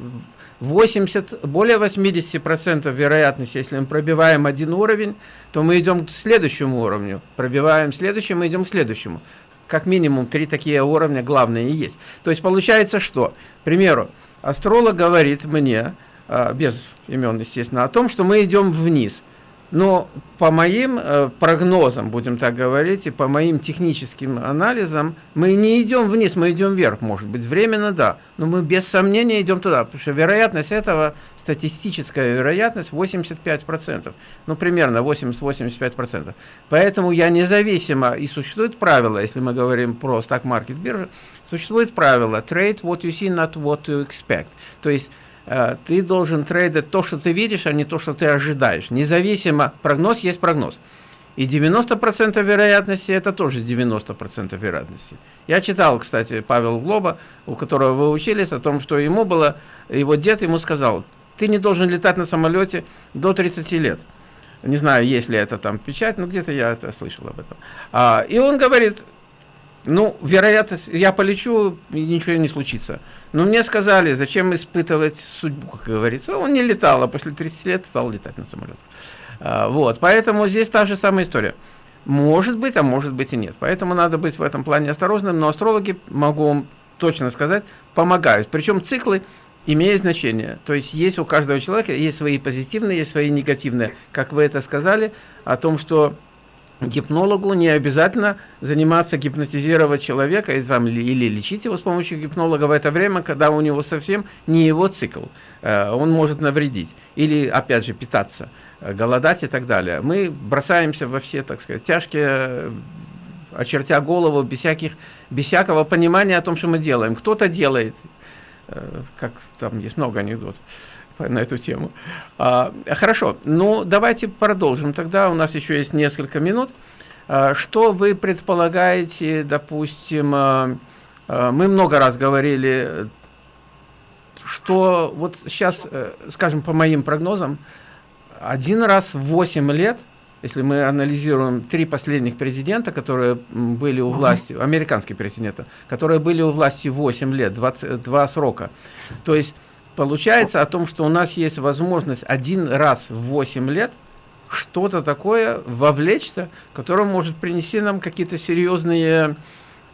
80, более 80% вероятности, если мы пробиваем один уровень, то мы идем к следующему уровню. Пробиваем следующий, мы идем к следующему как минимум три такие уровня главные есть. То есть получается что? К примеру, астролог говорит мне, а, без имен, естественно, о том, что мы идем вниз. Но по моим э, прогнозам, будем так говорить, и по моим техническим анализам, мы не идем вниз, мы идем вверх. Может быть, временно, да. Но мы без сомнения идем туда, потому что вероятность этого, статистическая вероятность 85%. Ну, примерно 80-85%. Поэтому я независимо, и существует правило, если мы говорим про стак-маркет биржи, существует правило trade what you see, not what you expect. То есть Э, ты должен трейдить то, что ты видишь, а не то, что ты ожидаешь. Независимо, прогноз есть прогноз. И 90% вероятности это тоже 90% вероятности. Я читал, кстати, Павел Глоба, у которого вы учились, о том, что ему было, его дед ему сказал, ты не должен летать на самолете до 30 лет. Не знаю, есть ли это там печать, но где-то я это слышал об этом. А, и он говорит, ну, вероятность, я полечу, и ничего не случится. Но мне сказали, зачем испытывать судьбу, как говорится. Он не летал, а после 30 лет стал летать на самолетах. А, вот, поэтому здесь та же самая история. Может быть, а может быть и нет. Поэтому надо быть в этом плане осторожным, но астрологи, могу вам точно сказать, помогают. Причем циклы имеют значение. То есть есть у каждого человека, есть свои позитивные, есть свои негативные. Как вы это сказали, о том, что гипнологу не обязательно заниматься гипнотизировать человека и, там, или лечить его с помощью гипнолога в это время, когда у него совсем не его цикл. Э, он может навредить. Или, опять же, питаться, э, голодать и так далее. Мы бросаемся во все, так сказать, тяжкие, очертя голову, без, всяких, без всякого понимания о том, что мы делаем. Кто-то делает, э, как там есть много анекдотов на эту тему. А, хорошо, ну давайте продолжим. Тогда у нас еще есть несколько минут. А, что вы предполагаете, допустим, а, а, мы много раз говорили, что вот сейчас, э, скажем, по моим прогнозам, один раз в 8 лет, если мы анализируем три последних президента, которые были у власти, американские президенты, которые были у власти 8 лет, 20, два срока, то есть получается о том, что у нас есть возможность один раз в 8 лет что-то такое вовлечься, которое может принести нам какие-то серьезные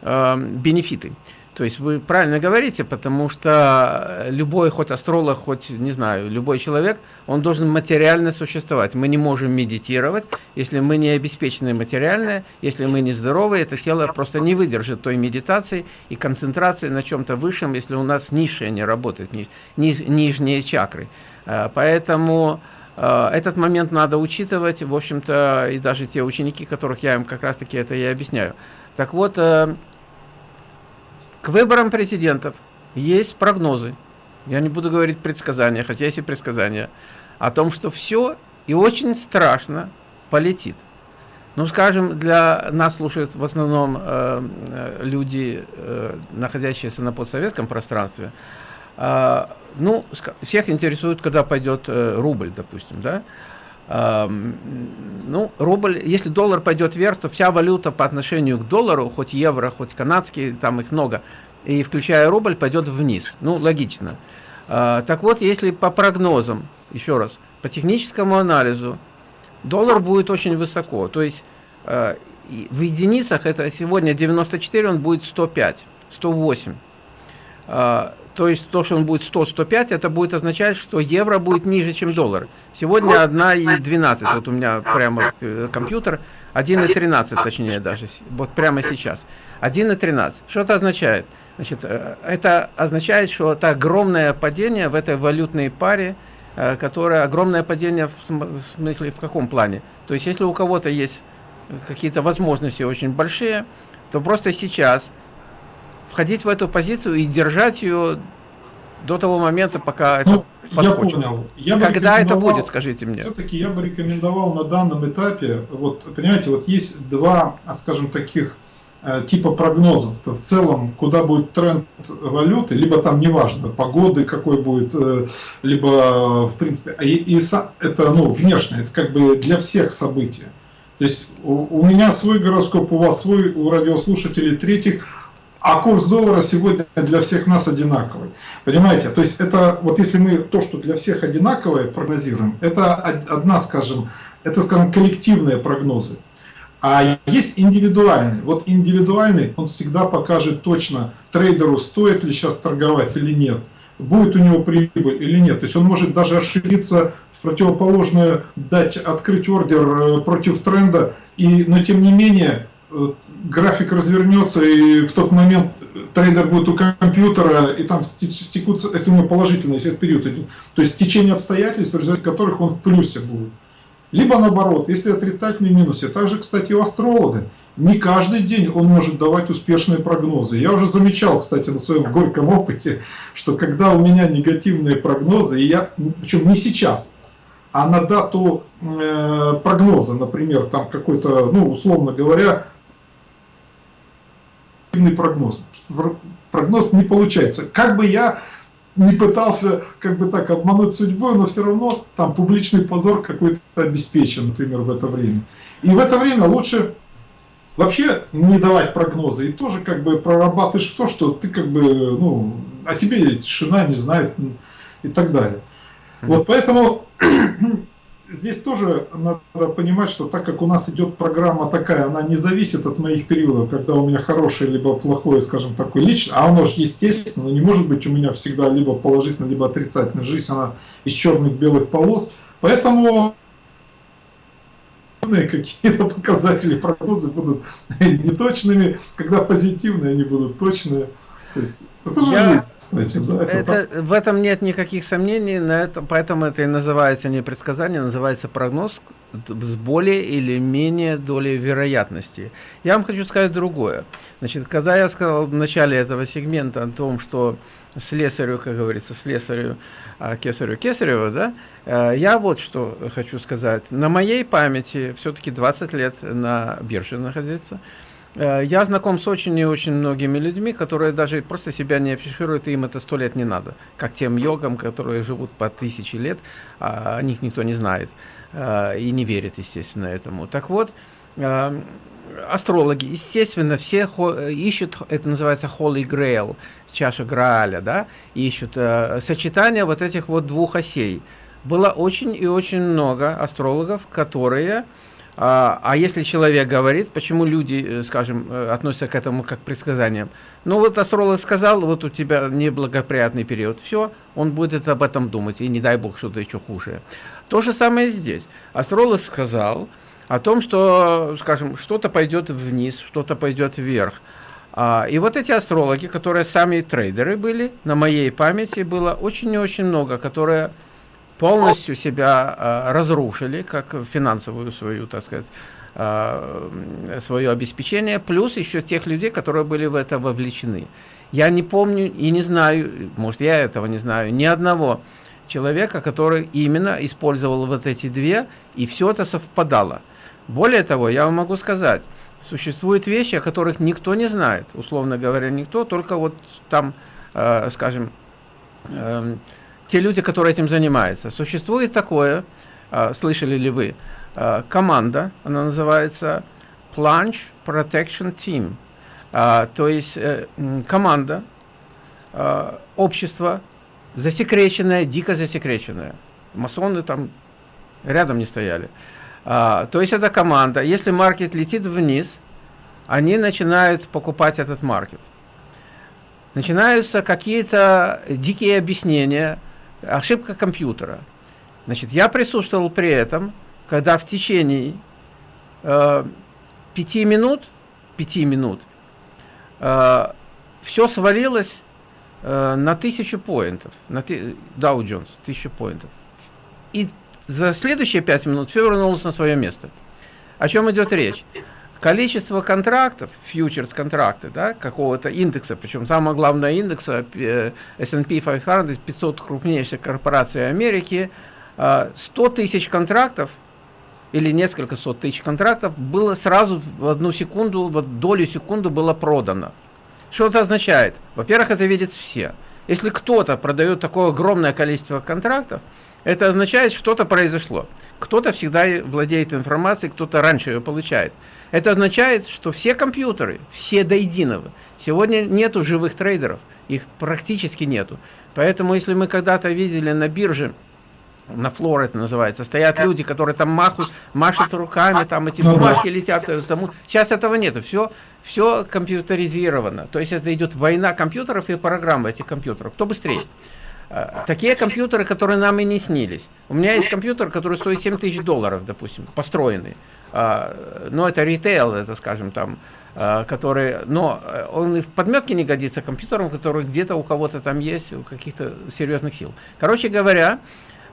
э, бенефиты. То есть вы правильно говорите, потому что любой, хоть астролог, хоть, не знаю, любой человек, он должен материально существовать. Мы не можем медитировать, если мы не обеспечены материально, если мы не здоровы, это тело просто не выдержит той медитации и концентрации на чем-то высшем, если у нас низшее не работает, ни, ни, нижние чакры. А, поэтому а, этот момент надо учитывать, в общем-то, и даже те ученики, которых я им как раз-таки это и объясняю. Так вот, э, к выборам президентов есть прогнозы. Я не буду говорить предсказания, хотя есть и предсказания. О том, что все и очень страшно полетит. Ну, скажем, для нас слушают в основном э, э люди, э, находящиеся на постсоветском пространстве. А, ну, всех интересует, когда пойдет э, рубль, допустим, да? А, ну, рубль, если доллар пойдет вверх, то вся валюта по отношению к доллару, хоть евро, хоть канадский, там их много, и включая рубль, пойдет вниз. Ну, логично. А, так вот, если по прогнозам, еще раз, по техническому анализу, доллар будет очень высоко. То есть э, в единицах это сегодня 94, он будет 105, 108. То есть то, что он будет 100-105, это будет означать, что евро будет ниже, чем доллар. Сегодня 1,12, вот у меня прямо э, компьютер, 1,13 точнее даже, вот прямо сейчас. 1,13. Что это означает? Значит, э, это означает, что это огромное падение в этой валютной паре, э, которое огромное падение в смысле в каком плане? То есть, если у кого-то есть какие-то возможности очень большие, то просто сейчас входить в эту позицию и держать ее до того момента, пока ну, это подскочит. Я понял. Я Когда это будет, скажите мне? Все-таки я бы рекомендовал на данном этапе, вот понимаете, вот есть два, скажем, таких Э, типа прогнозов. -то в целом, куда будет тренд валюты, либо там неважно, погоды какой будет, э, либо в принципе, и, и это ну, внешне, это как бы для всех события. То есть у, у меня свой гороскоп, у вас свой, у радиослушателей третьих, а курс доллара сегодня для всех нас одинаковый. Понимаете? То есть это вот если мы то, что для всех одинаковое прогнозируем, это одна, скажем, это, скажем, коллективные прогнозы. А есть индивидуальный. Вот индивидуальный, он всегда покажет точно трейдеру, стоит ли сейчас торговать или нет, будет у него прибыль или нет. То есть он может даже ошибиться в противоположную, дать, открыть ордер э, против тренда, и, но тем не менее э, график развернется, и в тот момент трейдер будет у компьютера, и там стекутся, если у него положительный если период идет, то есть течение обстоятельств, в результате которых он в плюсе будет. Либо наоборот, если отрицательный минус, и также, кстати, у астролога, не каждый день он может давать успешные прогнозы. Я уже замечал, кстати, на своем горьком опыте, что когда у меня негативные прогнозы, и я, причем не сейчас, а на дату э, прогноза, например, там какой-то, ну, условно говоря, прогноз. Прогноз не получается. Как бы я не пытался как бы так обмануть судьбу, но все равно там публичный позор какой-то обеспечен, например, в это время. И в это время лучше вообще не давать прогнозы и тоже как бы прорабатываешь то, что ты как бы, ну, о тебе тишина не знает и так далее. Вот поэтому здесь тоже надо понимать, что так как у нас идет программа такая, она не зависит от моих периодов, когда у меня хорошее либо плохое, скажем, такое лично, а оно же естественно, не может быть у меня всегда либо положительно, либо отрицательно. Жизнь, она из черных белых полос. Поэтому какие-то показатели прогнозы будут неточными, когда позитивные они будут точные. То есть это Я, жизнь, значит, да? Это, это в этом нет никаких сомнений, на это, поэтому это и называется не предсказание, называется прогноз с более или менее долей вероятности. Я вам хочу сказать другое. Значит, когда я сказал в начале этого сегмента о том, что слесарю, как говорится, слесарю, а кесарю кесарева, да, э, я вот что хочу сказать. На моей памяти все-таки 20 лет на бирже находиться – я знаком с очень и очень многими людьми, которые даже просто себя не афишируют, и им это сто лет не надо. Как тем йогам, которые живут по тысячи лет, а о них никто не знает э, и не верит, естественно, этому. Так вот, э, астрологи, естественно, все ищут, это называется Holy Grail, чаша Грааля, да, ищут сочетание вот этих вот двух осей. Было очень и очень много астрологов, которые а, а если человек говорит, почему люди, э, скажем, э, относятся к этому как к предсказаниям? Ну вот астролог сказал, вот у тебя неблагоприятный период, все, он будет об этом думать, и не дай бог что-то еще хуже. То же самое здесь. Астролог сказал о том, что, скажем, что-то пойдет вниз, что-то пойдет вверх. А, и вот эти астрологи, которые сами трейдеры были, на моей памяти было очень и очень много, которые полностью себя э, разрушили, как финансовую свою, так сказать, э, свое обеспечение, плюс еще тех людей, которые были в это вовлечены. Я не помню и не знаю, может я этого не знаю, ни одного человека, который именно использовал вот эти две, и все это совпадало. Более того, я вам могу сказать, существуют вещи, о которых никто не знает, условно говоря, никто, только вот там, э, скажем, э, те люди, которые этим занимаются. Существует такое, э, слышали ли вы, э, команда, она называется Plunge Protection Team. Э, то есть э, команда, общество, засекреченное, дико засекреченное. Масоны там рядом не стояли. А, то есть это команда. Если маркет летит вниз, они начинают покупать этот маркет. Начинаются какие-то дикие объяснения, ошибка компьютера. Значит, я присутствовал при этом, когда в течение э, пяти минут, пяти минут, э, все свалилось э, на тысячу поинтов, на Dow Jones, тысячу поинтов. И за следующие пять минут все вернулось на свое место. О чем идет речь? Количество контрактов, фьючерс-контракты, да, какого-то индекса, причем самого главного индекса, S&P 500, 500 крупнейших корпораций Америки, 100 э, тысяч контрактов или несколько сот тысяч контрактов было сразу в одну секунду, в долю секунды было продано. Что это означает? Во-первых, это видят все. Если кто-то продает такое огромное количество контрактов, это означает, что что-то произошло. Кто-то всегда владеет информацией, кто-то раньше ее получает. Это означает, что все компьютеры, все до единого, сегодня нету живых трейдеров, их практически нету. Поэтому, если мы когда-то видели на бирже, на флор это называется, стоят люди, которые там махают, машут руками, там эти ну бумажки летят. Тому. Сейчас этого нету, все, все компьютеризировано. То есть это идет война компьютеров и программы этих компьютеров. Кто быстрее? Э, такие компьютеры, которые нам и не снились. У меня есть компьютер, который стоит 7 тысяч долларов, допустим, построенный. А, но это ритейл, это, скажем, там, а, который, но он и в подметке не годится компьютером, который где-то у кого-то там есть, у каких-то серьезных сил. Короче говоря,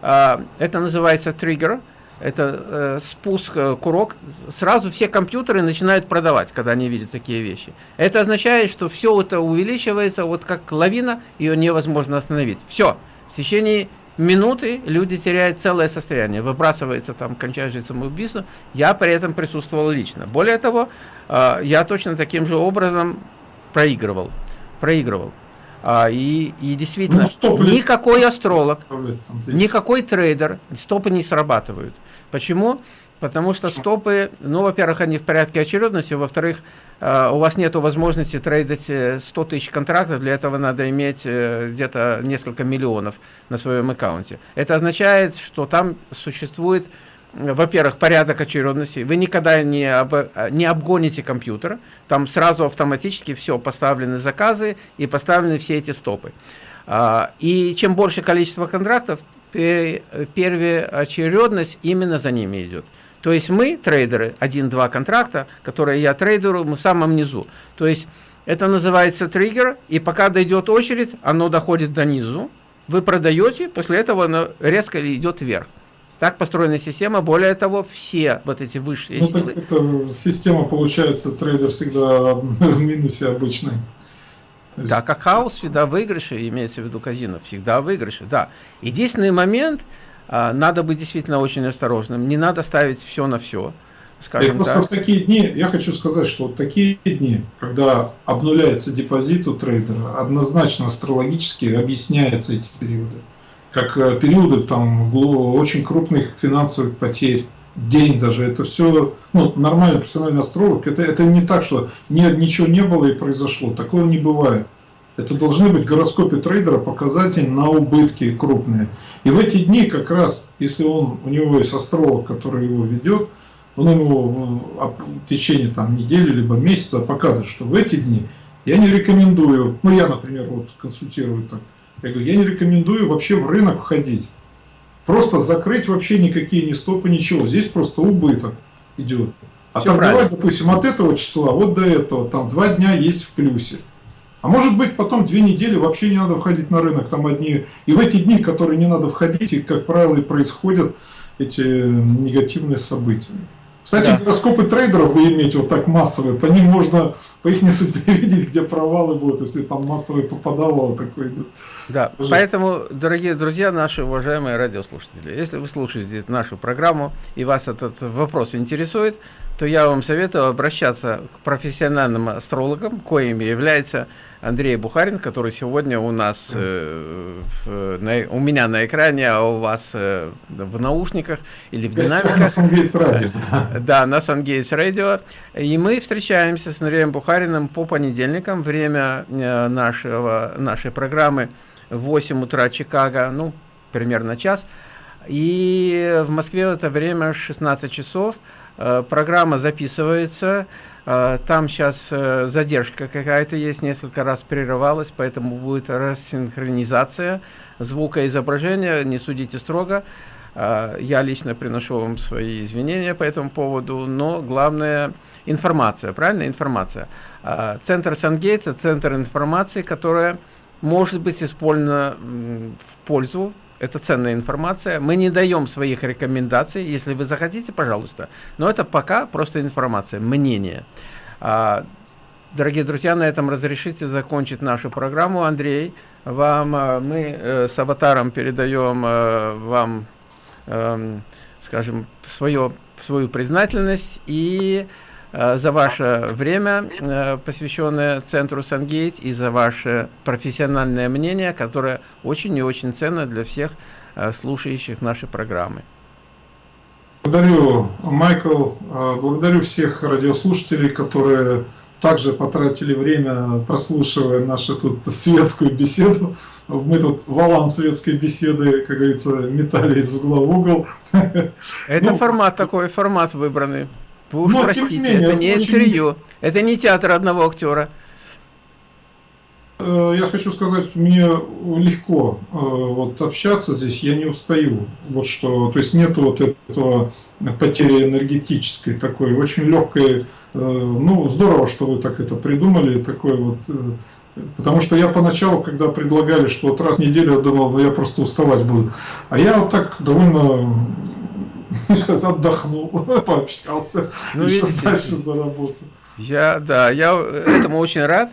а, это называется триггер, это э, спуск, э, курок, сразу все компьютеры начинают продавать, когда они видят такие вещи. Это означает, что все это увеличивается, вот как лавина, ее невозможно остановить. Все, в течение минуты люди теряют целое состояние, выбрасывается там, кончается самоубийство. Я при этом присутствовал лично. Более того, э, я точно таким же образом проигрывал. Проигрывал. А, и, и действительно, ну, никакой астролог, никакой трейдер, стопы не срабатывают. Почему? Потому что стопы, ну, во-первых, они в порядке очередности, во-вторых, э, у вас нет возможности трейдить 100 э, тысяч контрактов, для этого надо иметь э, где-то несколько миллионов на своем аккаунте. Это означает, что там существует во-первых, порядок очередности. Вы никогда не, об, не обгоните компьютер. Там сразу автоматически все поставлены заказы и поставлены все эти стопы. А, и чем больше количество контрактов, первая очередность именно за ними идет. То есть мы, трейдеры, один-два контракта, которые я трейдеру, мы в самом низу. То есть это называется триггер, и пока дойдет очередь, оно доходит до низу, вы продаете, после этого оно резко идет вверх. Так построена система. Более того, все вот эти высшие ну, силы... Это система, получается, трейдер всегда в минусе обычный. Да, как хаос всегда выигрыши, имеется в виду казино, всегда выигрыши, да. Единственный момент, а, надо быть действительно очень осторожным, не надо ставить все на все. Скажем просто так. в такие дни, я хочу сказать, что вот такие дни, когда обнуляется депозит у трейдера, однозначно астрологически объясняются эти периоды как э, периоды там очень крупных финансовых потерь, день даже, это все, ну, нормальный профессиональный астролог, это, это не так, что не, ничего не было и произошло, такого не бывает. Это должны быть в гороскопе трейдера показатели на убытки крупные. И в эти дни как раз, если он, у него есть астролог, который его ведет, он ему в течение там, недели либо месяца показывает, что в эти дни я не рекомендую, ну я, например, вот консультирую так, я говорю, я не рекомендую вообще в рынок входить. Просто закрыть вообще никакие не стопы, ничего. Здесь просто убыток идет. А Все торговать, допустим, от этого числа вот до этого, там два дня есть в плюсе. А может быть потом две недели вообще не надо входить на рынок, там одни. И в эти дни, которые не надо входить, и, как правило, и происходят эти негативные события. Кстати, да. гороскопы трейдеров вы имеете вот так массовые, по ним можно по их несу переведить, где провалы будут, если там массовый попадало такой идет. Да, Даже... поэтому, дорогие друзья, наши уважаемые радиослушатели, если вы слушаете нашу программу и вас этот вопрос интересует, то я вам советую обращаться к профессиональным астрологам, коими является Андрей Бухарин, который сегодня у нас, э, в, на, у меня на экране, а у вас э, в наушниках или в динамиках. На Сангейтс радио. Да, на Сангейтс радио. И мы встречаемся с Андреем Бухариным по понедельникам. Время э, нашего, нашей программы 8 утра Чикаго, ну, примерно час. И в Москве в это время 16 часов. Э, программа записывается. Э, там сейчас э, задержка какая-то есть, несколько раз прерывалась, поэтому будет рассинхронизация звука и изображения. Не судите строго. Я лично приношу вам свои извинения по этому поводу, но главное информация, правильно? Информация. Центр Сангейтса, центр информации, которая может быть использована в пользу это ценная информация. Мы не даем своих рекомендаций. Если вы захотите, пожалуйста. Но это пока просто информация, мнение. А, дорогие друзья, на этом разрешите закончить нашу программу. Андрей, вам а, мы э, с аватаром передаем э, вам, э, скажем, свое, свою признательность и Э, за ваше время, э, посвященное Центру Сангейт, и за ваше профессиональное мнение, которое очень и очень ценно для всех э, слушающих наши программы. Благодарю, Майкл. Благодарю всех радиослушателей, которые также потратили время, прослушивая нашу тут светскую беседу. Мы тут валан светской беседы, как говорится, метали из угла в угол. Это ну, формат такой, формат выбранный. Уж Но, простите, менее, это не очень... интервью, это не театр одного актера. Э, я хочу сказать, мне легко э, вот общаться здесь, я не устаю. Вот что, то есть нету вот этого потери энергетической такой, очень легкой. Э, ну, здорово, что вы так это придумали, такой вот. Потому что я поначалу, когда предлагали, что вот раз в неделю, я думал, ну я просто уставать буду. А я вот так довольно Сейчас отдохнул, пообщался, ну, сейчас видите, дальше заработал. Я, да, я этому очень рад.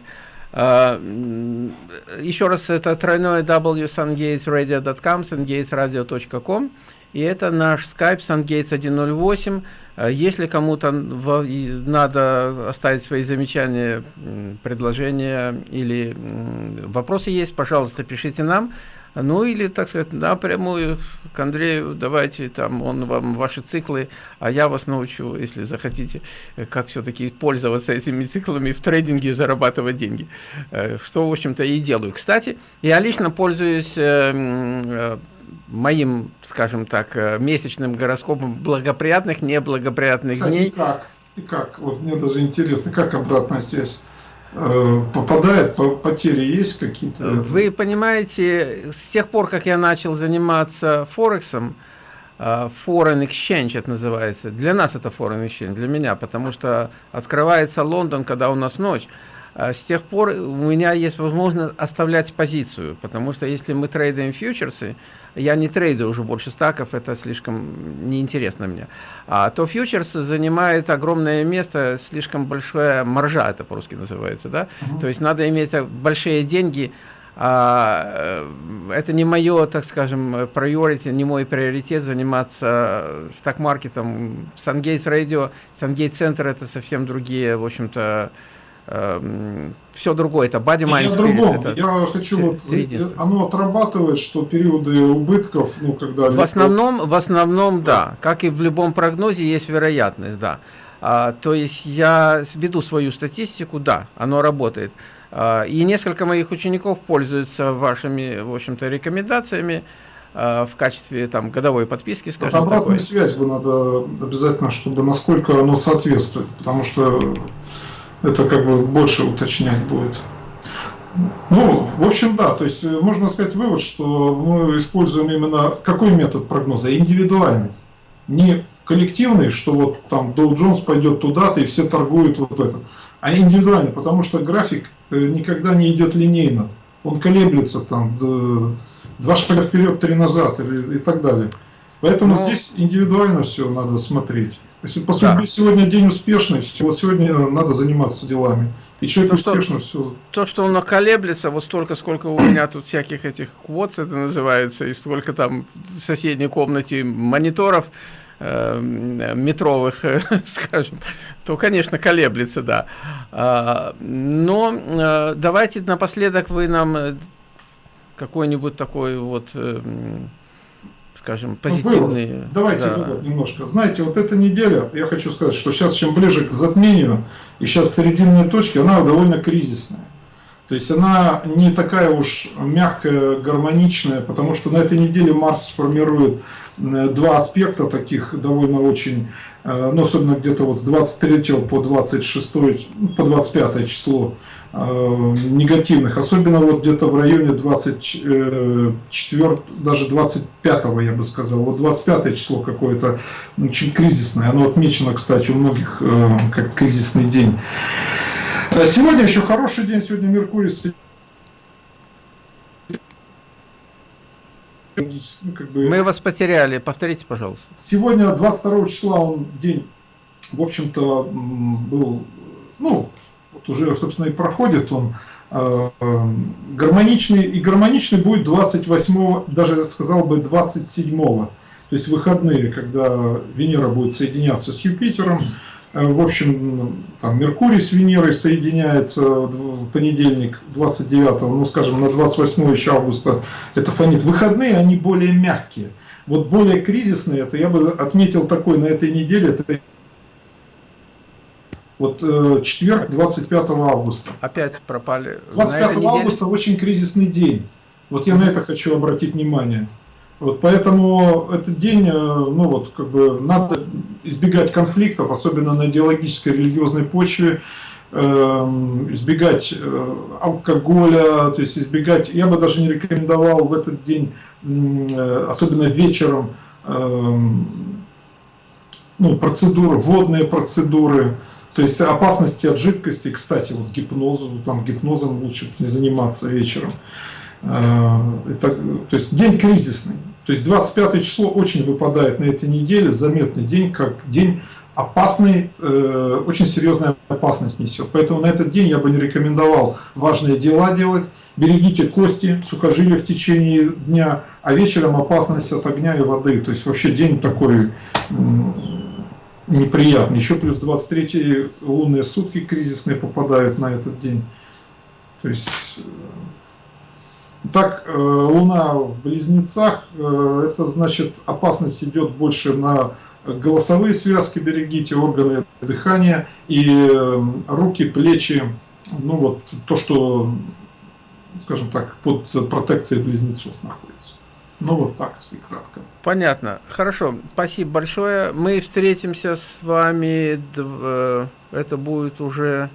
Uh, еще раз, это тройное www.sungatesradio.com, sungatesradio.com, и это наш skype sungates 108. Uh, если кому-то надо оставить свои замечания, предложения или вопросы есть, пожалуйста, пишите нам. Ну или, так сказать, напрямую к Андрею, давайте там, он вам ваши циклы, а я вас научу, если захотите, как все-таки пользоваться этими циклами в трейдинге зарабатывать деньги. Э, что, в общем-то, и делаю. Кстати, я лично пользуюсь э, э, моим, скажем так, месячным гороскопом благоприятных, неблагоприятных Кстати, дней. И как? И как? Вот мне даже интересно, как обратная связь? Э, попадает, потери есть какие-то? Вы понимаете, с тех пор, как я начал заниматься Форексом, э, Foreign Exchange это называется. Для нас это Foreign Exchange, для меня, потому что открывается Лондон, когда у нас ночь. А с тех пор у меня есть возможность оставлять позицию, потому что если мы трейдим фьючерсы, я не трейду уже больше стаков, это слишком неинтересно мне. А то фьючерс занимает огромное место, слишком большая маржа, это по-русски называется, да? Uh -huh. То есть надо иметь большие деньги, а, э, это не мое, так скажем, priority, не мой приоритет заниматься стак-маркетом. Сангейтс радио, Сангейт центр это совсем другие, в общем-то, все другое, это body, mind, я spirit. Это я хочу, вот, оно отрабатывает, что периоды убытков, ну, когда... В основном, в основном, да. Как и в любом прогнозе, есть вероятность, да. А, то есть я веду свою статистику, да, оно работает. А, и несколько моих учеников пользуются вашими, в общем-то, рекомендациями а, в качестве там годовой подписки, скажем вот обратную такой. связь бы надо обязательно, чтобы насколько оно соответствует, потому что это как бы больше уточнять будет. Ну, в общем, да, то есть э, можно сказать вывод, что мы используем именно какой метод прогноза? Индивидуальный. Не коллективный, что вот там Dow Jones пойдет туда-то и все торгуют вот это. А индивидуальный, потому что график э, никогда не идет линейно. Он колеблется там два шага вперед, три назад и, и так далее. Поэтому Но... Ну, здесь индивидуально все надо смотреть. Если по судьбе да. сегодня день успешный, вот сегодня надо заниматься делами. И человек то, успешно что, все. То, что он колеблется, вот столько, сколько у меня тут всяких этих квотс это называется, и столько там в соседней комнате мониторов, э, метровых, скажем, то, конечно, колеблется, да. А, но э, давайте напоследок вы нам э, какой-нибудь такой вот... Э, скажем, позитивные... Вывод. Давайте да. вывод немножко. Знаете, вот эта неделя, я хочу сказать, что сейчас чем ближе к затмению, и сейчас серединная точки, она довольно кризисная. То есть она не такая уж мягкая, гармоничная, потому что на этой неделе Марс сформирует э, два аспекта таких довольно очень, э, ну особенно где-то вот с 23 по 26, по 25 число, негативных, особенно вот где-то в районе 24, даже 25, я бы сказал, вот 25 число какое-то очень кризисное, оно отмечено, кстати, у многих э, как кризисный день. Э, сегодня еще хороший день, сегодня Меркурий ну, как бы... Мы вас потеряли, повторите, пожалуйста. Сегодня 22 числа он день, в общем-то, был, ну, вот уже, собственно, и проходит он э, гармоничный, и гармоничный будет 28, даже сказал бы 27, то есть выходные, когда Венера будет соединяться с Юпитером, э, в общем, там Меркурий с Венерой соединяется в понедельник 29, ну скажем, на 28 еще августа это фонит. Выходные, они более мягкие. Вот более кризисные, это я бы отметил такой на этой неделе, это вот э, четверг, 25 августа. Опять пропали. 25 августа очень кризисный день. Вот я на это хочу обратить внимание. Вот поэтому этот день, э, ну вот, как бы надо избегать конфликтов, особенно на идеологической религиозной почве, э, избегать э, алкоголя, то есть избегать, я бы даже не рекомендовал в этот день, э, особенно вечером, э, ну, процедуры, водные процедуры, то есть опасности от жидкости, кстати, вот гипнозу, там гипнозом лучше не заниматься вечером. А, это, то есть день кризисный. То есть 25 число очень выпадает на этой неделе, заметный день, как день опасный, э, очень серьезная опасность несет. Поэтому на этот день я бы не рекомендовал важные дела делать. Берегите кости, сухожилия в течение дня, а вечером опасность от огня и воды. То есть вообще день такой неприятно. Еще плюс 23 лунные сутки кризисные попадают на этот день. То есть, э, так, э, Луна в Близнецах, э, это значит опасность идет больше на голосовые связки, берегите, органы дыхания и руки, плечи, ну вот то, что, скажем так, под протекцией близнецов находится. Ну вот так, если кратко. Понятно. Хорошо. Спасибо большое. Мы встретимся с вами. Э, это будет уже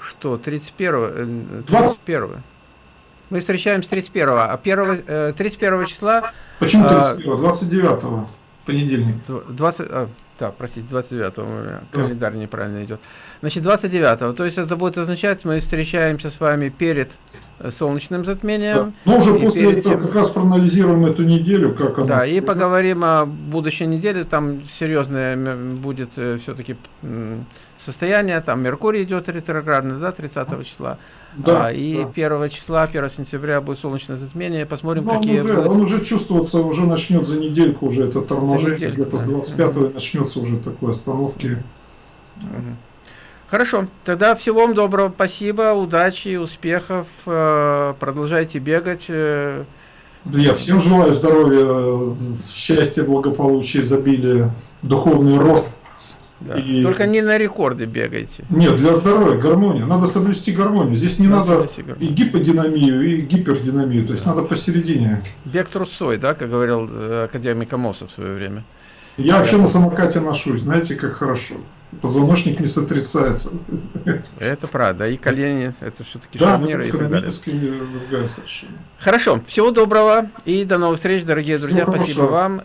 что? 31? 21? Э, Мы встречаемся 31, а 1, 31 э, числа... Почему 31? 29 а, понедельник. 20, да, простите, 29 у меня календарь неправильно идет. Значит, 29 то есть это будет означать, мы встречаемся с вами перед солнечным затмением. Да. Но уже после этого тем... как раз проанализируем эту неделю, как она. Да, и поговорим о будущей неделе. Там серьезное будет э, все-таки состояние. Там Меркурий идет ретроградно, да, 30 числа. Да, а, и да. 1 числа, 1 сентября будет солнечное затмение. Посмотрим, Но какие он уже, будет... он уже чувствуется, уже начнет за недельку уже это торможение. Где-то да. с 25 угу. начнется уже такой остановки. Хорошо, тогда всего вам доброго, спасибо, удачи, успехов, э, продолжайте бегать. Э. Да я всем желаю здоровья, счастья, благополучия, изобилия, духовный рост. Да. И... Только не на рекорды бегайте. Нет, для здоровья, гармония. Надо соблюсти гармонию. Здесь не надо, надо и гиподинамию, и гипердинамию. То есть да. надо посередине. Бег трусой, да, как говорил э, академик Амосов в свое время. Я вообще на самокате ношусь, знаете, как хорошо позвоночник не сотрясается. Это правда, и колени, это все-таки да, шарниры и так далее. Хорошо, всего доброго и до новых встреч, дорогие Всего друзья, хорошего. спасибо вам.